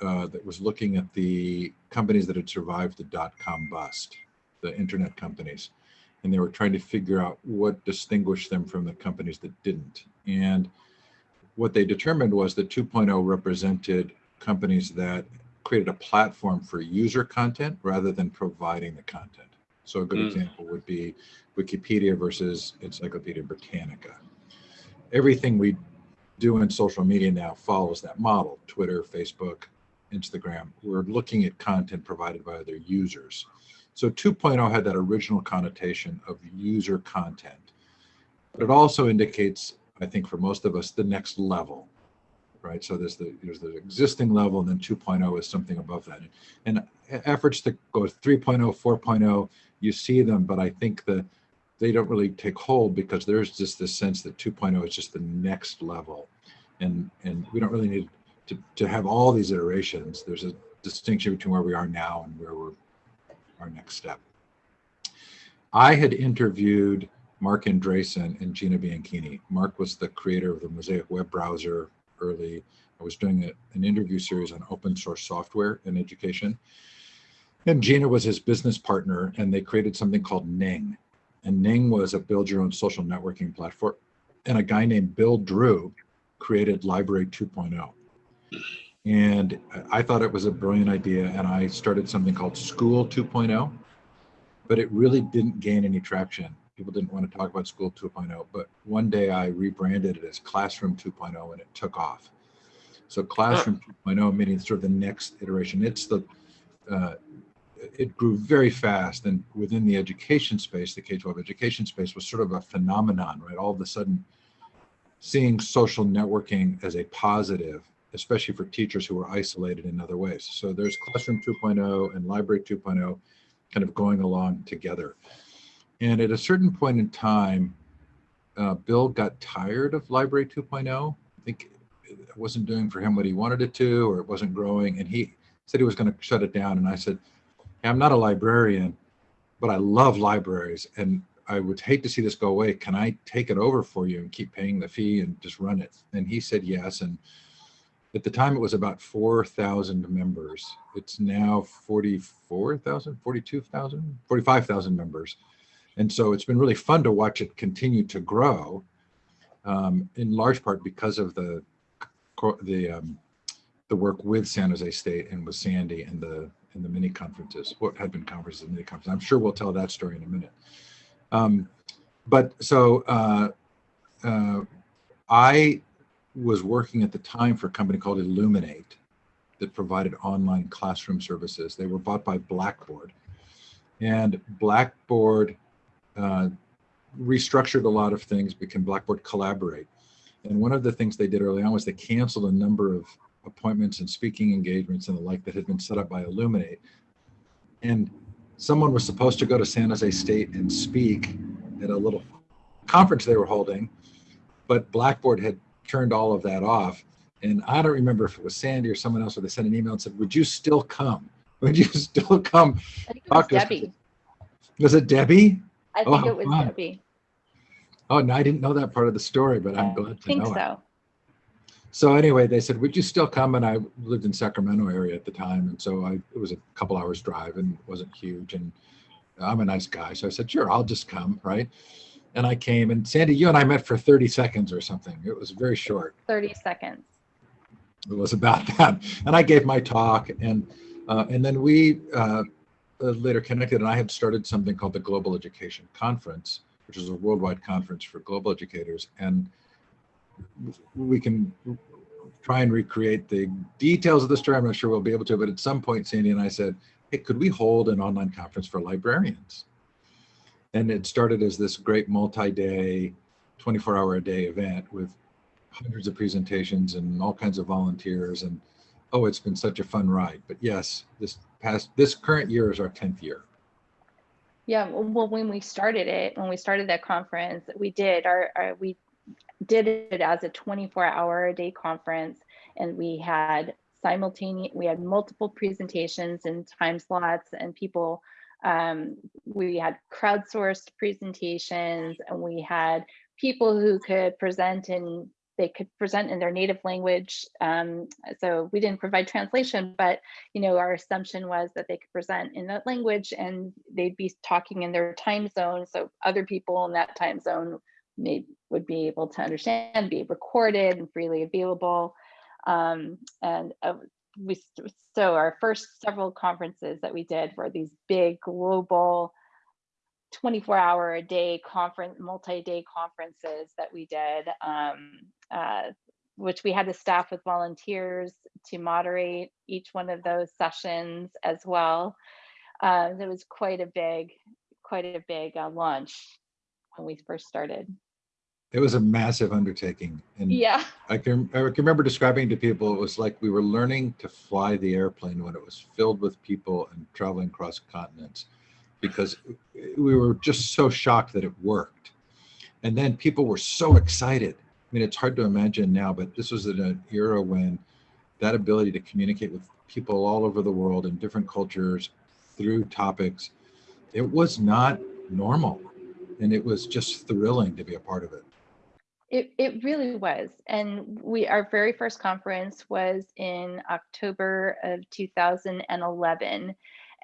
uh, that was looking at the companies that had survived the dot-com bust, the internet companies. And they were trying to figure out what distinguished them from the companies that didn't. And what they determined was that 2.0 represented companies that created a platform for user content rather than providing the content. So a good Mm. example would be Wikipedia versus Encyclopedia Britannica. Everything we do in social media now follows that model. Twitter, Facebook, Instagram. We're looking at content provided by other users. So 2.0 had that original connotation of user content, but it also indicates, I think for most of us, the next level, right? So there's the there's the existing level, and then 2.0 is something above that. And efforts to go 3.0, 4.0, you see them, but I think that they don't really take hold because there's just this sense that 2.0 is just the next level, and and we don't really need to to have all these iterations. There's a distinction between where we are now and where we're our next step. I had interviewed Marc Andreessen and Gina Bianchini. Marc was the creator of the Mosaic web browser early. I was doing a, an interview series on open source software in education. And Gina was his business partner, and they created something called Ning. And Ning was a build your own social networking platform. And a guy named Bill Drew created Library 2.0. And I thought it was a brilliant idea. And I started something called School 2.0, but it really didn't gain any traction. People didn't want to talk about School 2.0. But one day I rebranded it as Classroom 2.0 and it took off. So Classroom 2.0, meaning sort of the next iteration. It's the, uh, it grew very fast. And within the education space, the K 12 education space was sort of a phenomenon, right? All of a sudden, seeing social networking as a positive especially for teachers who were isolated in other ways. So there's Classroom 2.0 and Library 2.0 kind of going along together. And at a certain point in time, uh, Bill got tired of Library 2.0. I think it wasn't doing for him what he wanted it to, or it wasn't growing. And he said he was going to shut it down. And I said, I'm not a librarian, but I love libraries. And I would hate to see this go away. Can I take it over for you and keep paying the fee and just run it? And he said yes. And at the time it was about 4,000 members. It's now 44,000, 42,000, 45,000 members. And so it's been really fun to watch it continue to grow um, in large part because of the the um, the work with San Jose State and with Sandy and the and the mini conferences, what had been conferences mini conferences. I'm sure we'll tell that story in a minute. Um, but so uh, uh, I was working at the time for a company called Elluminate that provided online classroom services. They were bought by Blackboard. And Blackboard uh, restructured a lot of things, became Blackboard Collaborate. And one of the things they did early on was they canceled a number of appointments and speaking engagements and the like that had been set up by Elluminate. And someone was supposed to go to San Jose State and speak at a little conference they were holding, but Blackboard had turned all of that off. And I don't remember if it was Sandy or someone else, where they sent an email and said, "Would you still come? Would you still come?" I think it was Talk to us. Debbie. Was it Debbie? I think Oh, it was fun. Debbie. Oh, no, I didn't know that part of the story, but I'm Yeah, glad I to think know it. So. anyway, they said, would you still come? And I lived in Sacramento area at the time. And so I, it was a couple hours drive and wasn't huge. And I'm a nice guy. So I said, sure, I'll just come. Right. And I came and Sandy, you and I met for 30 seconds or something. It was very short. 30 seconds. It was about that. And I gave my talk and, uh, and then we uh, later connected and I had started something called the Global Education Conference, which is a worldwide conference for global educators. And we can try and recreate the details of the story. I'm not sure we'll be able to, but at some point, Sandy and I said, hey, could we hold an online conference for librarians? And it started as this great multi-day, 24 hour a day event with hundreds of presentations and all kinds of volunteers. And oh, it's been such a fun ride. But yes, this past, this current year is our 10th year. Yeah, well, when we started it, when we started that conference, we did our, our we did it as a 24 hour a day conference and we had simultaneous we had multiple presentations and time slots and people um, we had crowdsourced presentations and we had people who could present in they could present in their native language um, so we didn't provide translation but you know our assumption was that they could present in that language and they'd be talking in their time zone so other people in that time zone may, would be able to understand, be recorded and freely available. Um, and uh, we, so our first several conferences that we did were these big global 24 hour a day conference, multi-day conferences that we did, um, uh, which we had to staff with volunteers to moderate each one of those sessions as well. Uh, it was quite a big, quite a big uh, launch when we first started. It was a massive undertaking. And Yeah. I can, I can remember describing to people, it was like we were learning to fly the airplane when it was filled with people and traveling across continents because we were just so shocked that it worked. And then people were so excited. I mean, it's hard to imagine now, but this was in an era when that ability to communicate with people all over the world in different cultures through topics, it was not normal. And it was just thrilling to be a part of it. It, it really was. And we our very first conference was in October of 2011.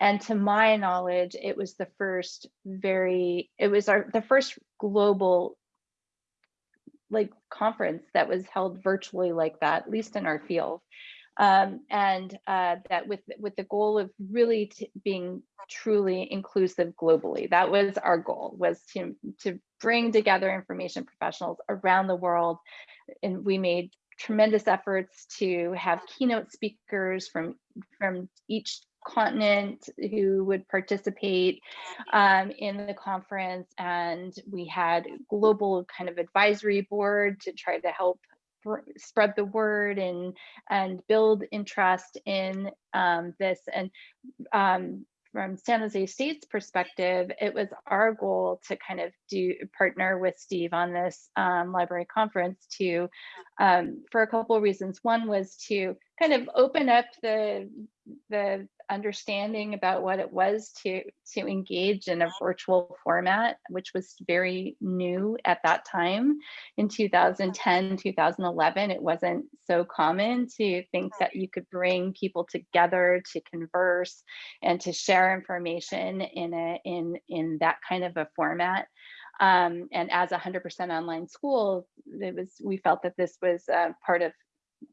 And to my knowledge, it was the first very, it was our the first global like conference that was held virtually like that, at least in our field. Um, and uh, that with with the goal of really being truly inclusive globally. That was our goal was to to bring together information professionals around the world, and we made tremendous efforts to have keynote speakers from from each continent who would participate um, in the conference and we had global kind of advisory board to try to help spread the word and and build interest in um, this and um, from San Jose State's perspective, it was our goal to kind of do partner with Steve on this um, library conference to, um, for a couple of reasons. One was to kind of open up the the understanding about what it was to to engage in a virtual format which was very new at that time. In 2010 2011 it wasn't so common to think that you could bring people together to converse and to share information in a in in that kind of a format. Um, and as a 100% online school it was we felt that this was uh, part of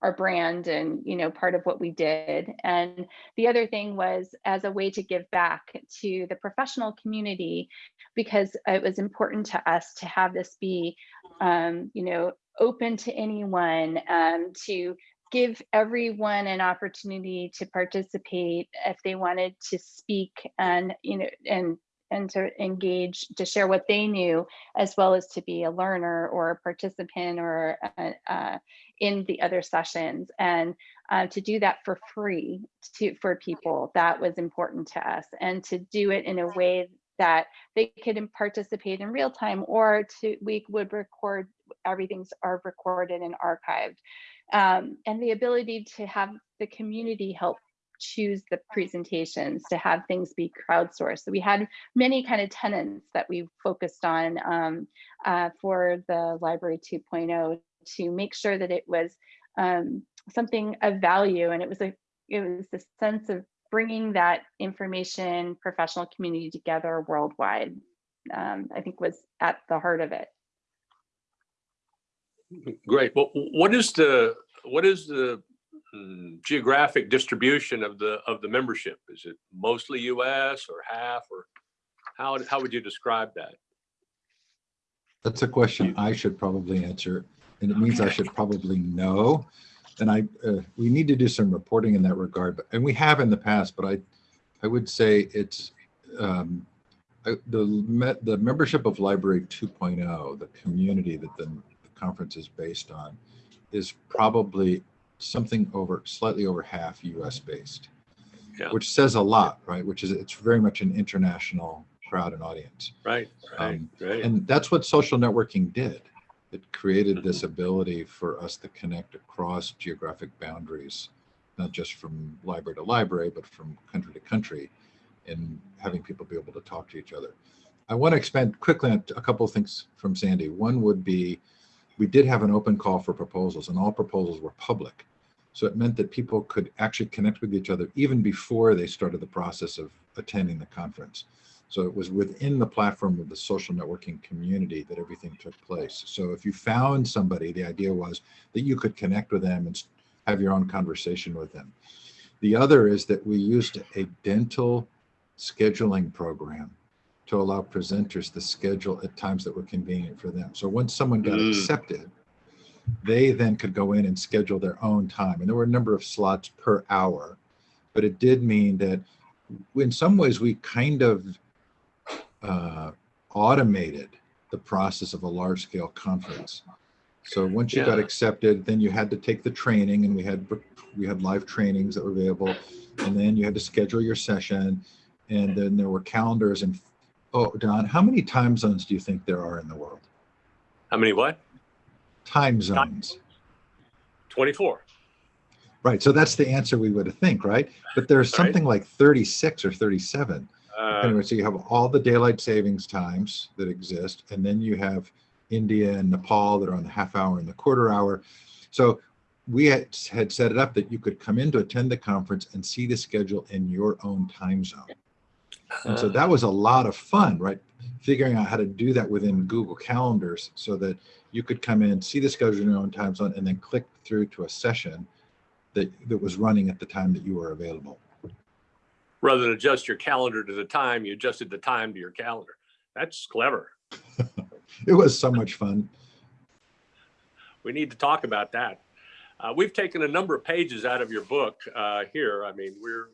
our brand and you know part of what we did. And the other thing was as a way to give back to the professional community because it was important to us to have this be um, you know open to anyone um, to give everyone an opportunity to participate if they wanted to speak and you know and and to engage to share what they knew as well as to be a learner or a participant or uh, uh, in the other sessions. And uh, to do that for free to for people that was important to us. And to do it in a way that they could participate in real time or to we would record everything's are recorded and archived. Um, and the ability to have the community help choose the presentations to have things be crowdsourced. So we had many kind of tenants that we focused on um, uh, for the library 2.0 to make sure that it was um, something of value. And it was a it was the sense of bringing that information professional community together worldwide. Um, I think was at the heart of it. Great. Well, what is the, what is the geographic distribution of the, of the membership? Is it mostly US or half or how, how would you describe that? That's a question I should probably answer, and it means I should probably know. And I, uh, we need to do some reporting in that regard, but, and we have in the past, but I, I would say it's, um, I- the, the membership of Library 2.0, the community that the the conference is based on, is probably something over, slightly over half US based. Yeah. Which says a lot, right? Which is, it's very much an international crowd and audience. Right, right, Um, right. And that's what social networking did. It created this Mm-hmm. ability for us to connect across geographic boundaries, not just from library to library, but from country to country, and having people be able to talk to each other. I want to expand quickly on a couple of things from Sandy. One would be, we did have an open call for proposals, and all proposals were public. So it meant that people could actually connect with each other even before they started the process of attending the conference. So it was within the platform of the social networking community that everything took place. So if you found somebody, the idea was that you could connect with them and have your own conversation with them. The other is that we used a dental scheduling program to allow presenters to schedule at times that were convenient for them. So once someone got Mm. accepted, they then could go in and schedule their own time. And there were a number of slots per hour, but it did mean that in some ways we kind of uh, automated the process of a large scale conference. So once you got accepted, then you had to take the training and we had we had live trainings that were available and then you had to schedule your session and then there were calendars and oh Don, how many time zones do you think there are in the world? How many what? Time zones. 24. Right. So that's the answer we would think, right? But there's Right. something like 36 or 37. Uh, Anyway, so you have all the daylight savings times that exist, and then you have India and Nepal that are on the half hour and the quarter hour. So we had, had set it up that you could come in to attend the conference and see the schedule in your own time zone. And so uh, that was a lot of fun, right? Figuring out how to do that within Google Calendars so that you could come in, see the schedule in your own time zone, and then click through to a session that, that was running at the time that you were available. Rather than adjust your calendar to the time, you adjusted the time to your calendar. That's clever. It was so much fun. We need to talk about that. Uh, we've taken a number of pages out of your book uh, here. I mean, we're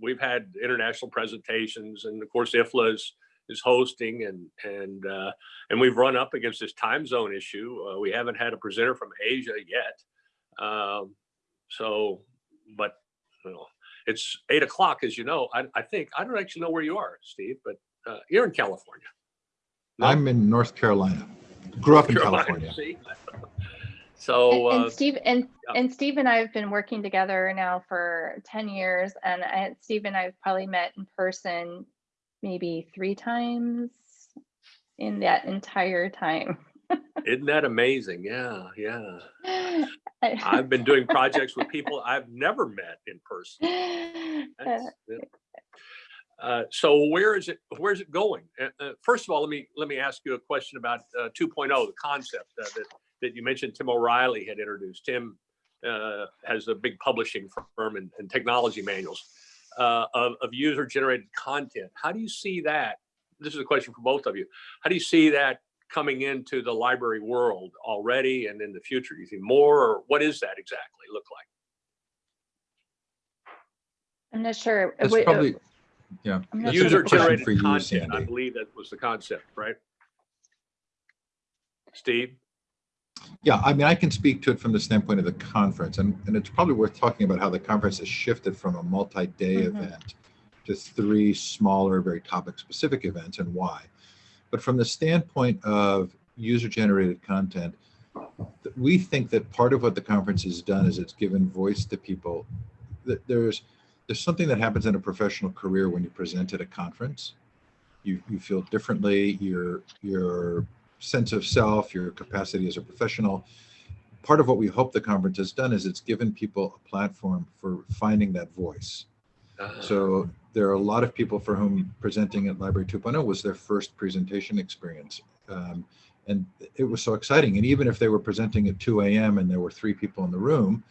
we've had international presentations, and of course, IFLA is, is hosting, and and uh, and we've run up against this time zone issue. Uh, we haven't had a presenter from Asia yet, um, so but you know, it's eight o'clock, as you know. I, I think I don't actually know where you are, Steve, but uh, you're in California. No? I'm in North Carolina. Grew up in Carolina, California. So and, uh, and Steve and yeah. and Steve and I have been working together now for 10 years and I, Steve and I have probably met in person maybe three times in that entire time. Isn't that amazing? Yeah, yeah. I've been doing projects with people I've never met in person. That's, yeah. Uh, so where is it? Where is it going? Uh, uh, first of all, let me let me ask you a question about uh, 2.0, the concept uh, that that you mentioned. Tim O'Reilly had introduced. Tim uh, has a big publishing firm and, and technology manuals uh, of, of user-generated content. How do you see that? This is a question for both of you. How do you see that coming into the library world already and in the future? Do you think more, or what is that exactly look like? I'm not sure. That's Wait, uh, probably, yeah. I'm that's a sure. good question User-generated for you, content. I believe that was the concept, right? Steve? Yeah, I mean, I can speak to it from the standpoint of the conference, and, and it's probably worth talking about how the conference has shifted from a multi-day Mhm. event to three smaller, very topic-specific events and why. But from the standpoint of user-generated content, we think that part of what the conference has done is it's given voice to people. That there's there's something that happens in a professional career when you present at a conference. You you feel differently. Your your sense of self, your capacity as a professional part of what we hope the conference has done is it's given people a platform for finding that voice. Uh, So there are a lot of people for whom presenting at Library 2.0 was their first presentation experience. Um, and it was so exciting. And even if they were presenting at 2 a.m. and there were three people in the room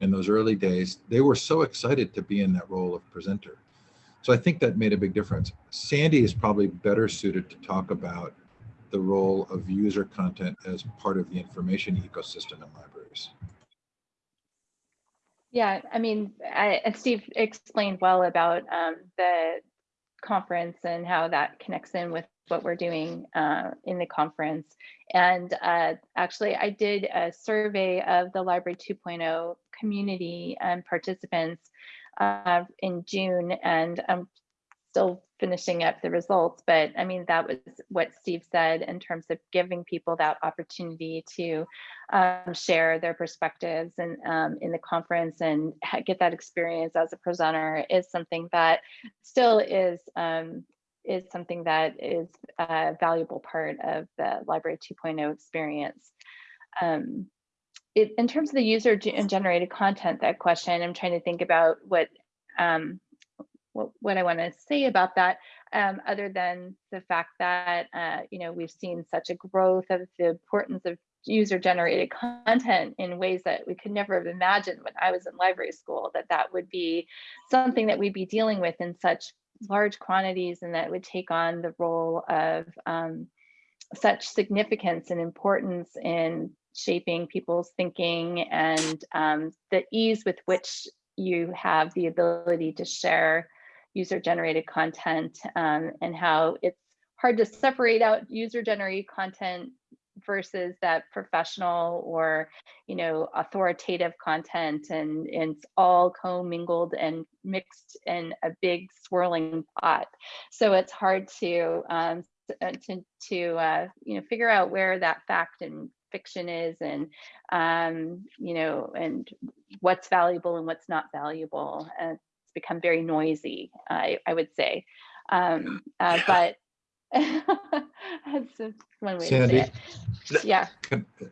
in those early days, they were so excited to be in that role of presenter. So I think that made a big difference. Sandy is probably better suited to talk about the role of user content as part of the information ecosystem in libraries. Yeah, I mean, I, Steve explained well about um, the conference and how that connects in with what we're doing uh, in the conference. And uh, actually, I did a survey of the Library 2.0 community and participants uh, in June, and I'm still finishing up the results. But I mean, that was what Steve said in terms of giving people that opportunity to um, share their perspectives and um, in the conference and get that experience as a presenter is something that still is um, is something that is a valuable part of the Library 2.0 experience. Um, it, in terms of the user ge- generated content, that question, I'm trying to think about what um, what, what I want to say about that, um, other than the fact that uh, you know we've seen such a growth of the importance of user generated content in ways that we could never have imagined when I was in library school that that would be something that we'd be dealing with in such large quantities and that would take on the role of um, such significance and importance in shaping people's thinking and um, the ease with which you have the ability to share user generated content um, and how it's hard to separate out user generated content versus that professional or you know authoritative content. And, and it's all commingled and mixed in a big swirling pot. So it's hard to um, uh, to to uh, you know figure out where that fact and fiction is and um, you know and what's valuable and what's not valuable. It's become very noisy i i would say um, uh, but that's just one way Sandy? to say it yeah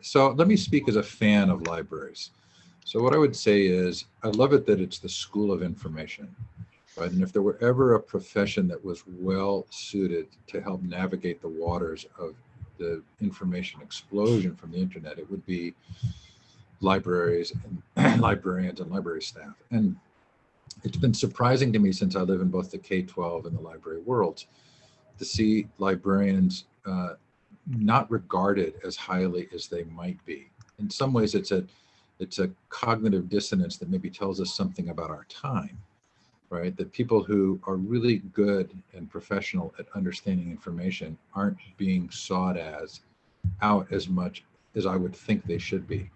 So let me speak as a fan of libraries. So what I would say is, I love it that it's the school of information. Right? And if there were ever a profession that was well suited to help navigate the waters of the information explosion from the internet, it would be libraries and librarians and library staff. And it's been surprising to me since I live in both the K-12 and the library worlds to see librarians uh, not regarded as highly as they might be. In some ways, it's a it's a cognitive dissonance that maybe tells us something about our time, right? That people who are really good and professional at understanding information aren't being sought as out as much as I would think they should be.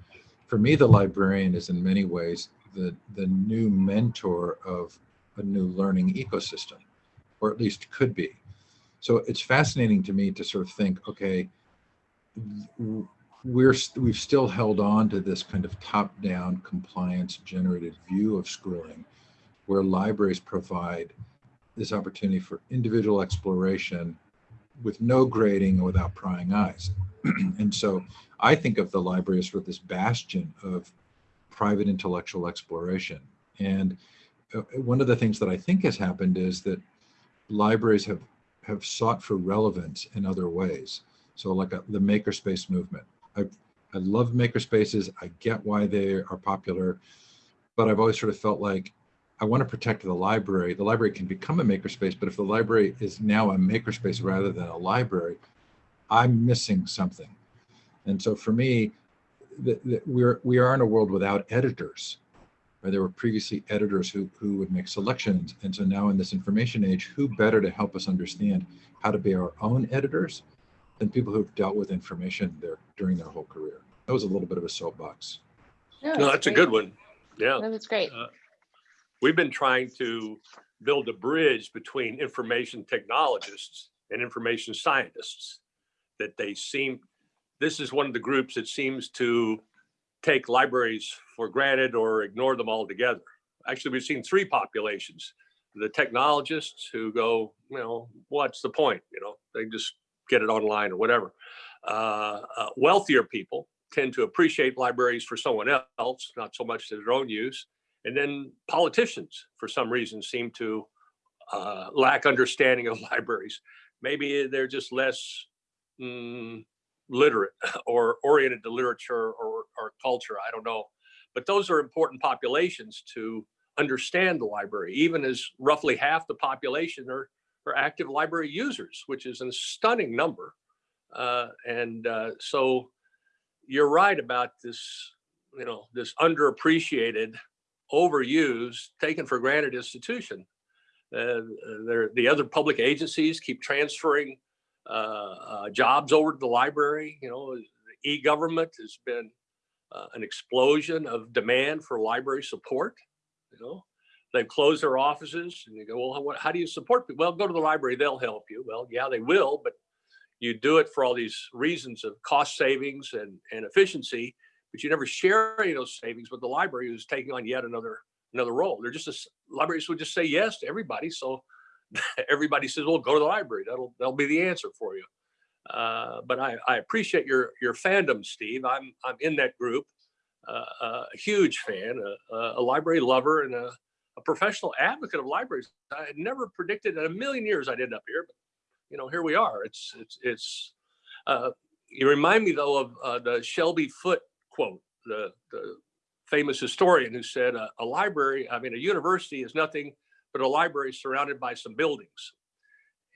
For me, the librarian is in many ways the the new mentor of a new learning ecosystem, or at least could be. So it's fascinating to me to sort of think, okay, we're we've still held on to this kind of top-down compliance generated view of schooling, where libraries provide this opportunity for individual exploration with no grading without prying eyes. and so I think of the library as sort of this bastion of private intellectual exploration. And uh, one of the things that I think has happened is that libraries have have sought for relevance in other ways. So like a, the makerspace movement. I, I love makerspaces. I get why they are popular, but I've always sort of felt like I want to protect the library. The library can become a makerspace, but if the library is now a makerspace rather than a library, I'm missing something. And so for me, the, the, we're we are in a world without editors. Right? There were previously editors who who would make selections, and so now in this information age, who better to help us understand how to be our own editors than people who've dealt with information there during their whole career. That was a little bit of a soapbox. No, that's a good one. Yeah. that was great Uh, We've been trying to build a bridge between information technologists and information scientists. That they seem, this is one of the groups that seems to take libraries for granted or ignore them altogether. Actually, we've seen three populations. The technologists who go, you know, what's the point? You know, they just get it online or whatever. Uh, uh, wealthier people tend to appreciate libraries for someone else, not so much to their own use. And then politicians, for some reason, seem to uh, lack understanding of libraries. Maybe they're just less mm, literate or oriented to literature or, or culture. I don't know. But those are important populations to understand the library, even as roughly half the population are, are active library users, which is a stunning number. Uh, and uh, so you're right about this, you know, this underappreciated, overused, taken for granted institution. Uh, the other public agencies keep transferring uh, uh, jobs over to the library. You know, e-government has been uh, an explosion of demand for library support. You know, they've closed their offices and you go, well, what, how do you support people? Well, go to the library, they'll help you. Well, yeah, they will, but you do it for all these reasons of cost savings and, and efficiency, but you never share any of those savings with the library who's taking on yet another another role. They're just, a, libraries would just say yes to everybody. So everybody says, well, go to the library. That'll, that'll be the answer for you. Uh, but I, I appreciate your, your fandom, Steve. I'm, I'm in that group, uh, a huge fan, a, a library lover and a, a professional advocate of libraries. I had never predicted in a million years I'd end up here, but you know, here we are. It's, it's, it's, uh, you remind me though of uh, the Shelby Foote quote, the, the famous historian who said a library, I mean, a university is nothing but a library surrounded by some buildings.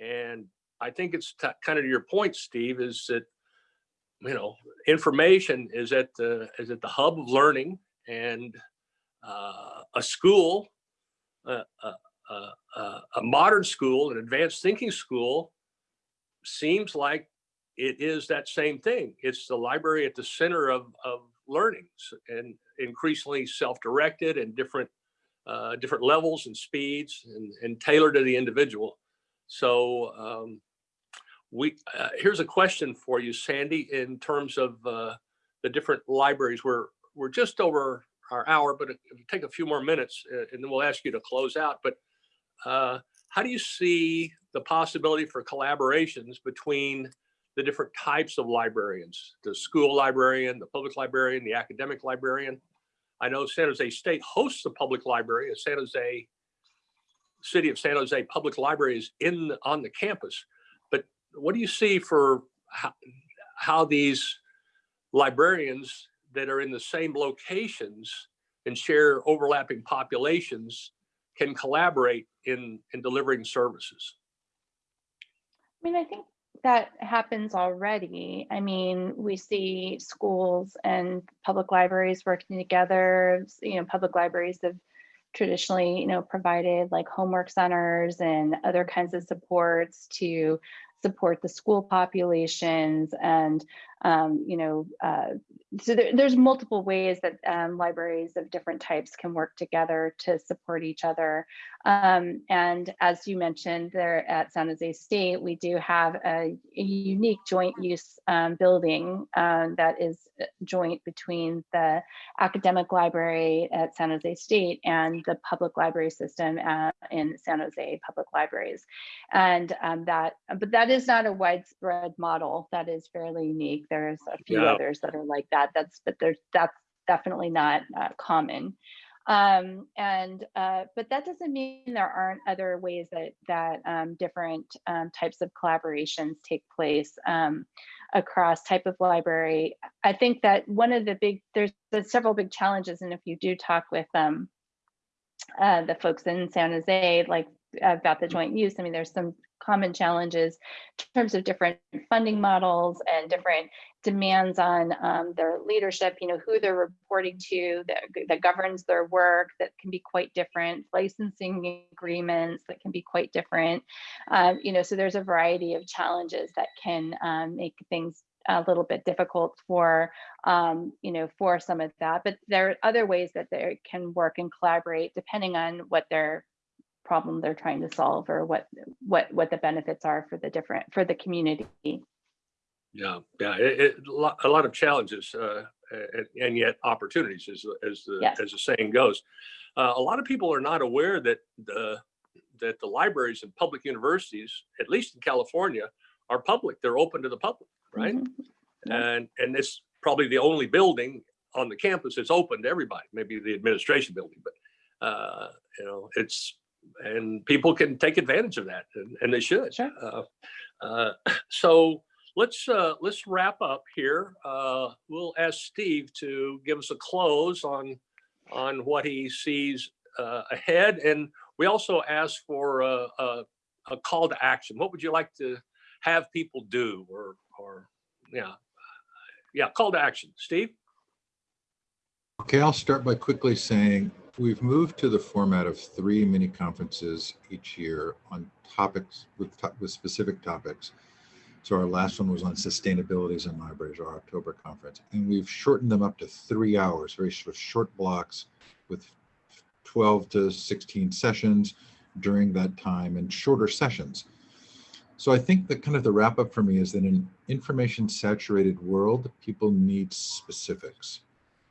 And I think it's kind of your point, Steve, is that, you know, information is at the, is at the hub of learning and uh, a school, uh, uh, uh, a modern school, an advanced thinking school seems like it is that same thing. It's the library at the center of, of learnings and increasingly self-directed and different uh, different levels and speeds and, and tailored to the individual. So um, we uh, here's a question for you, Sandy, in terms of uh, the different libraries. We're we're just over our hour, but it'll take a few more minutes, uh, and then we'll ask you to close out. But uh, how do you see the possibility for collaborations between the different types of librarians, the school librarian, the public librarian, the academic librarian. I know San Jose State hosts a public library, a San Jose, City of San Jose Public Library is in on the campus. But what do you see for how, how these librarians that are in the same locations and share overlapping populations can collaborate in, in delivering services? I mean, I think that happens already. I mean, we see schools and public libraries working together. You know, public libraries have traditionally, you know, provided like homework centers and other kinds of supports to support the school populations and um, you know, uh, so there, there's multiple ways that um, libraries of different types can work together to support each other. Um, and as you mentioned there at San Jose State, we do have a, a unique joint use um, building um, that is uh, joint between the academic library at San Jose State and the public library system at, in San Jose Public Libraries. And um, that, but that is not a widespread model that is fairly unique. There's a few Yeah. others that are like that. That's but there's that's definitely not uh, common. Um, and uh, but that doesn't mean there aren't other ways that that um, different um, types of collaborations take place um, across type of library. I think that one of the big there's, there's several big challenges, and if you do talk with um, uh, the folks in San Jose, like about the joint use, I mean, there's some common challenges in terms of different funding models and different demands on um, their leadership, you know, who they're reporting to that, that governs their work that can be quite different, licensing agreements that can be quite different. Um, you know, so there's a variety of challenges that can um, make things a little bit difficult for, um, you know, for some of that. But there are other ways that they can work and collaborate depending on what their problem they're trying to solve or what what what the benefits are for the different for the community. Yeah, yeah, it, it, a lot- of challenges uh, and, yet opportunities, as as the Yes. as the saying goes. Uh, a lot of people are not aware that the that the libraries and public universities, at least in California, are public. They're open to the public, right? Mhm. Yeah. And and this probably the only building on the campus that's open to everybody, maybe the administration building, but, uh, you know, it's, and people can take advantage of that and, and they should. Sure. Uh, uh, So let's, uh, let's wrap up here. Uh, We'll ask Steve to give us a close on, on what he sees uh, ahead. And we also ask for a, a, a call to action. What would you like to have people do or, or, yeah. Yeah, call to action. Steve? Okay, I'll start by quickly saying we've moved to the format of three mini conferences each year on topics with, with specific topics. So our last one was on sustainabilities in libraries, our October conference, and we've shortened them up to three hours, very short blocks with 12 to 16 sessions during that time and shorter sessions. So I think that kind of the wrap up for me is that in an information saturated world, people need specifics.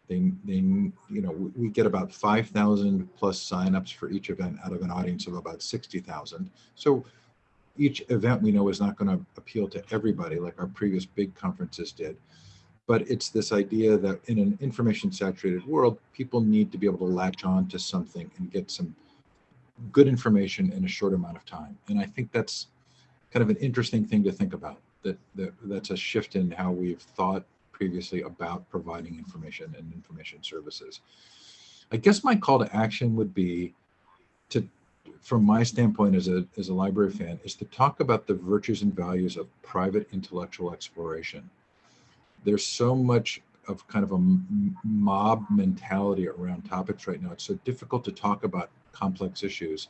They, they, you know, we- get about 5,000 plus signups for each event out of an audience of about 60,000. So each event we know is not going to appeal to everybody like our previous big conferences did. But it's this idea that in an information saturated world, people need to be able to latch on to something and get some good information in a short amount of time. And I think that's kind of an interesting thing to think about that, that that's a shift in how we've thought previously about providing information and information services. I guess my call to action would be to, from my standpoint as a, as a library fan, is to talk about the virtues and values of private intellectual exploration. There's so much of kind of a mob mentality around topics right now. It's so difficult to talk about complex issues.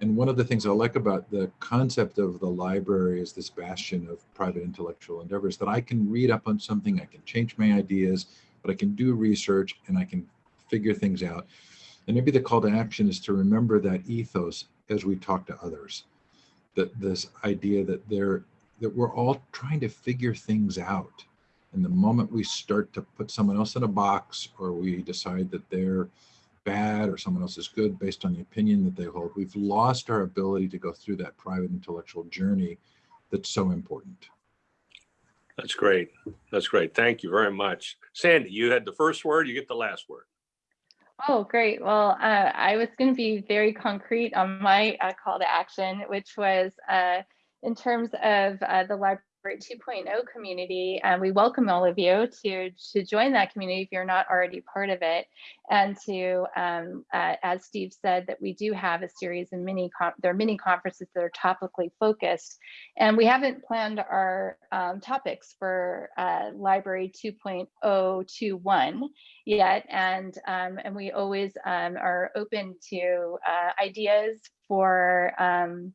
And one of the things I like about the concept of the library as this bastion of private intellectual endeavors that I can read up on something, I can change my ideas, but I can do research and I can figure things out. And maybe the call to action is to remember that ethos as we talk to others. That this idea that they're that we're all trying to figure things out. And the moment we start to put someone else in a box or we decide that they're bad or someone else is good based on the opinion that they hold, we've lost our ability to go through that private intellectual journey that's so important. That's great. That's great. Thank you very much. Sandy, you had the first word, you get the last word. Oh, great. Well, uh, I was going to be very concrete on my uh, call to action, which was uh, in terms of uh, the Library 2.0 community. And we welcome all of you to, to join that community if you're not already part of it. And to, um, uh, as Steve said, that we do have a series of mini, there are mini conferences that are topically focused. And we haven't planned our um, topics for uh, Library 2.021 yet and um, and we always um, are open to uh, ideas for um,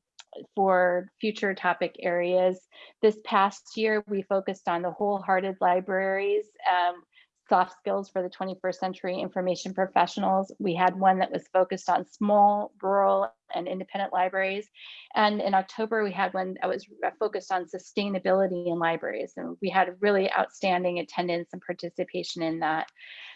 for future topic areas. This past year we focused on the wholehearted libraries um, soft skills for the 21st century information professionals. We had one that was focused on small rural and independent libraries. And in october we had one that was focused on sustainability in libraries. And we had really outstanding attendance and participation in that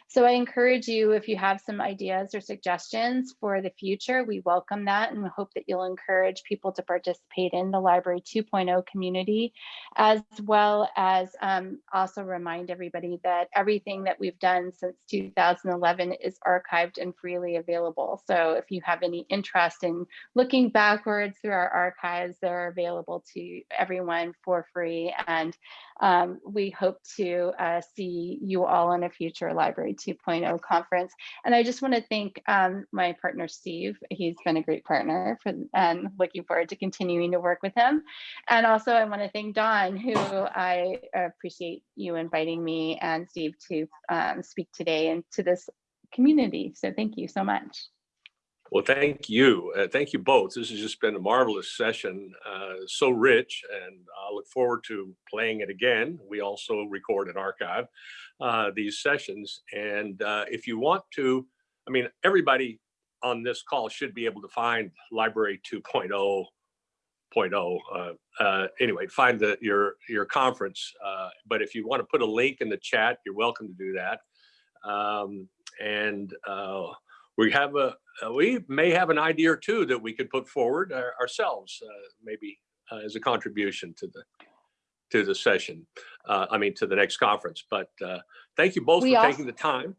so I encourage you, if you have some ideas or suggestions for the future, we welcome that and hope that you'll encourage people to participate in the Library 2.0 community, as well as um, also remind everybody that everything that we've done since 2011 is archived and freely available. So if you have any interest in looking backwards through our archives, they're available to everyone for free. And um, we hope to uh, see you all in a future Library 2.0 conference. And I just want to thank um, my partner, Steve. He's been a great partner for, and looking forward to continuing to work with him. And also I want to thank Don, who I appreciate you inviting me and Steve to um, speak today and to this community. So thank you so much. Well, thank you. Uh, thank you both. This has just been a marvelous session, uh, so rich, and I look forward to playing it again. We also record and archive uh, these sessions. And uh, if you want to, I mean, everybody on this call should be able to find Library 2.0. Uh, uh, anyway, find the your your conference. Uh, but if you want to put a link in the chat, you're welcome to do that. Um, and uh, we have a uh, we may have an idea or two that we could put forward uh, ourselves, uh, maybe uh, as a contribution to the to the session. Uh, I mean, to the next conference, but uh, thank you both We for also- taking the time.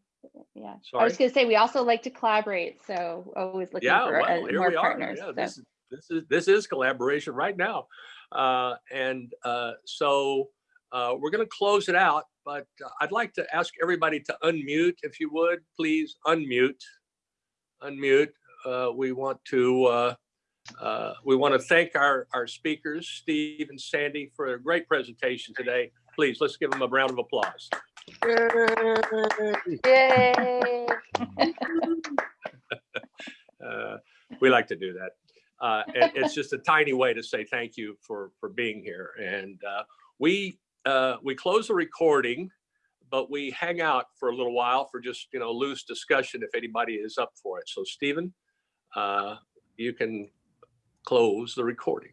Yeah, Sorry. I was gonna say, we also like to collaborate, so always looking Yeah, for well, here more we are. partners. Yeah, so. this is, this is, this is collaboration right now. Uh, and, uh, so, uh, we're gonna close it out, but uh, I'd like to ask everybody to unmute, if you would, please unmute. Unmute. Uh, we want to, uh, uh, we want to thank our, our speakers, Steve and Sandy, for a great presentation today. Please, let's give them a round of applause. Yay! Uh, we like to do that. Uh, and it's just a tiny way to say thank you for, for being here. And uh, we, uh, we close the recording, but we hang out for a little while for just, you know, loose discussion if anybody is up for it. So Stephen, uh, you can close the recording.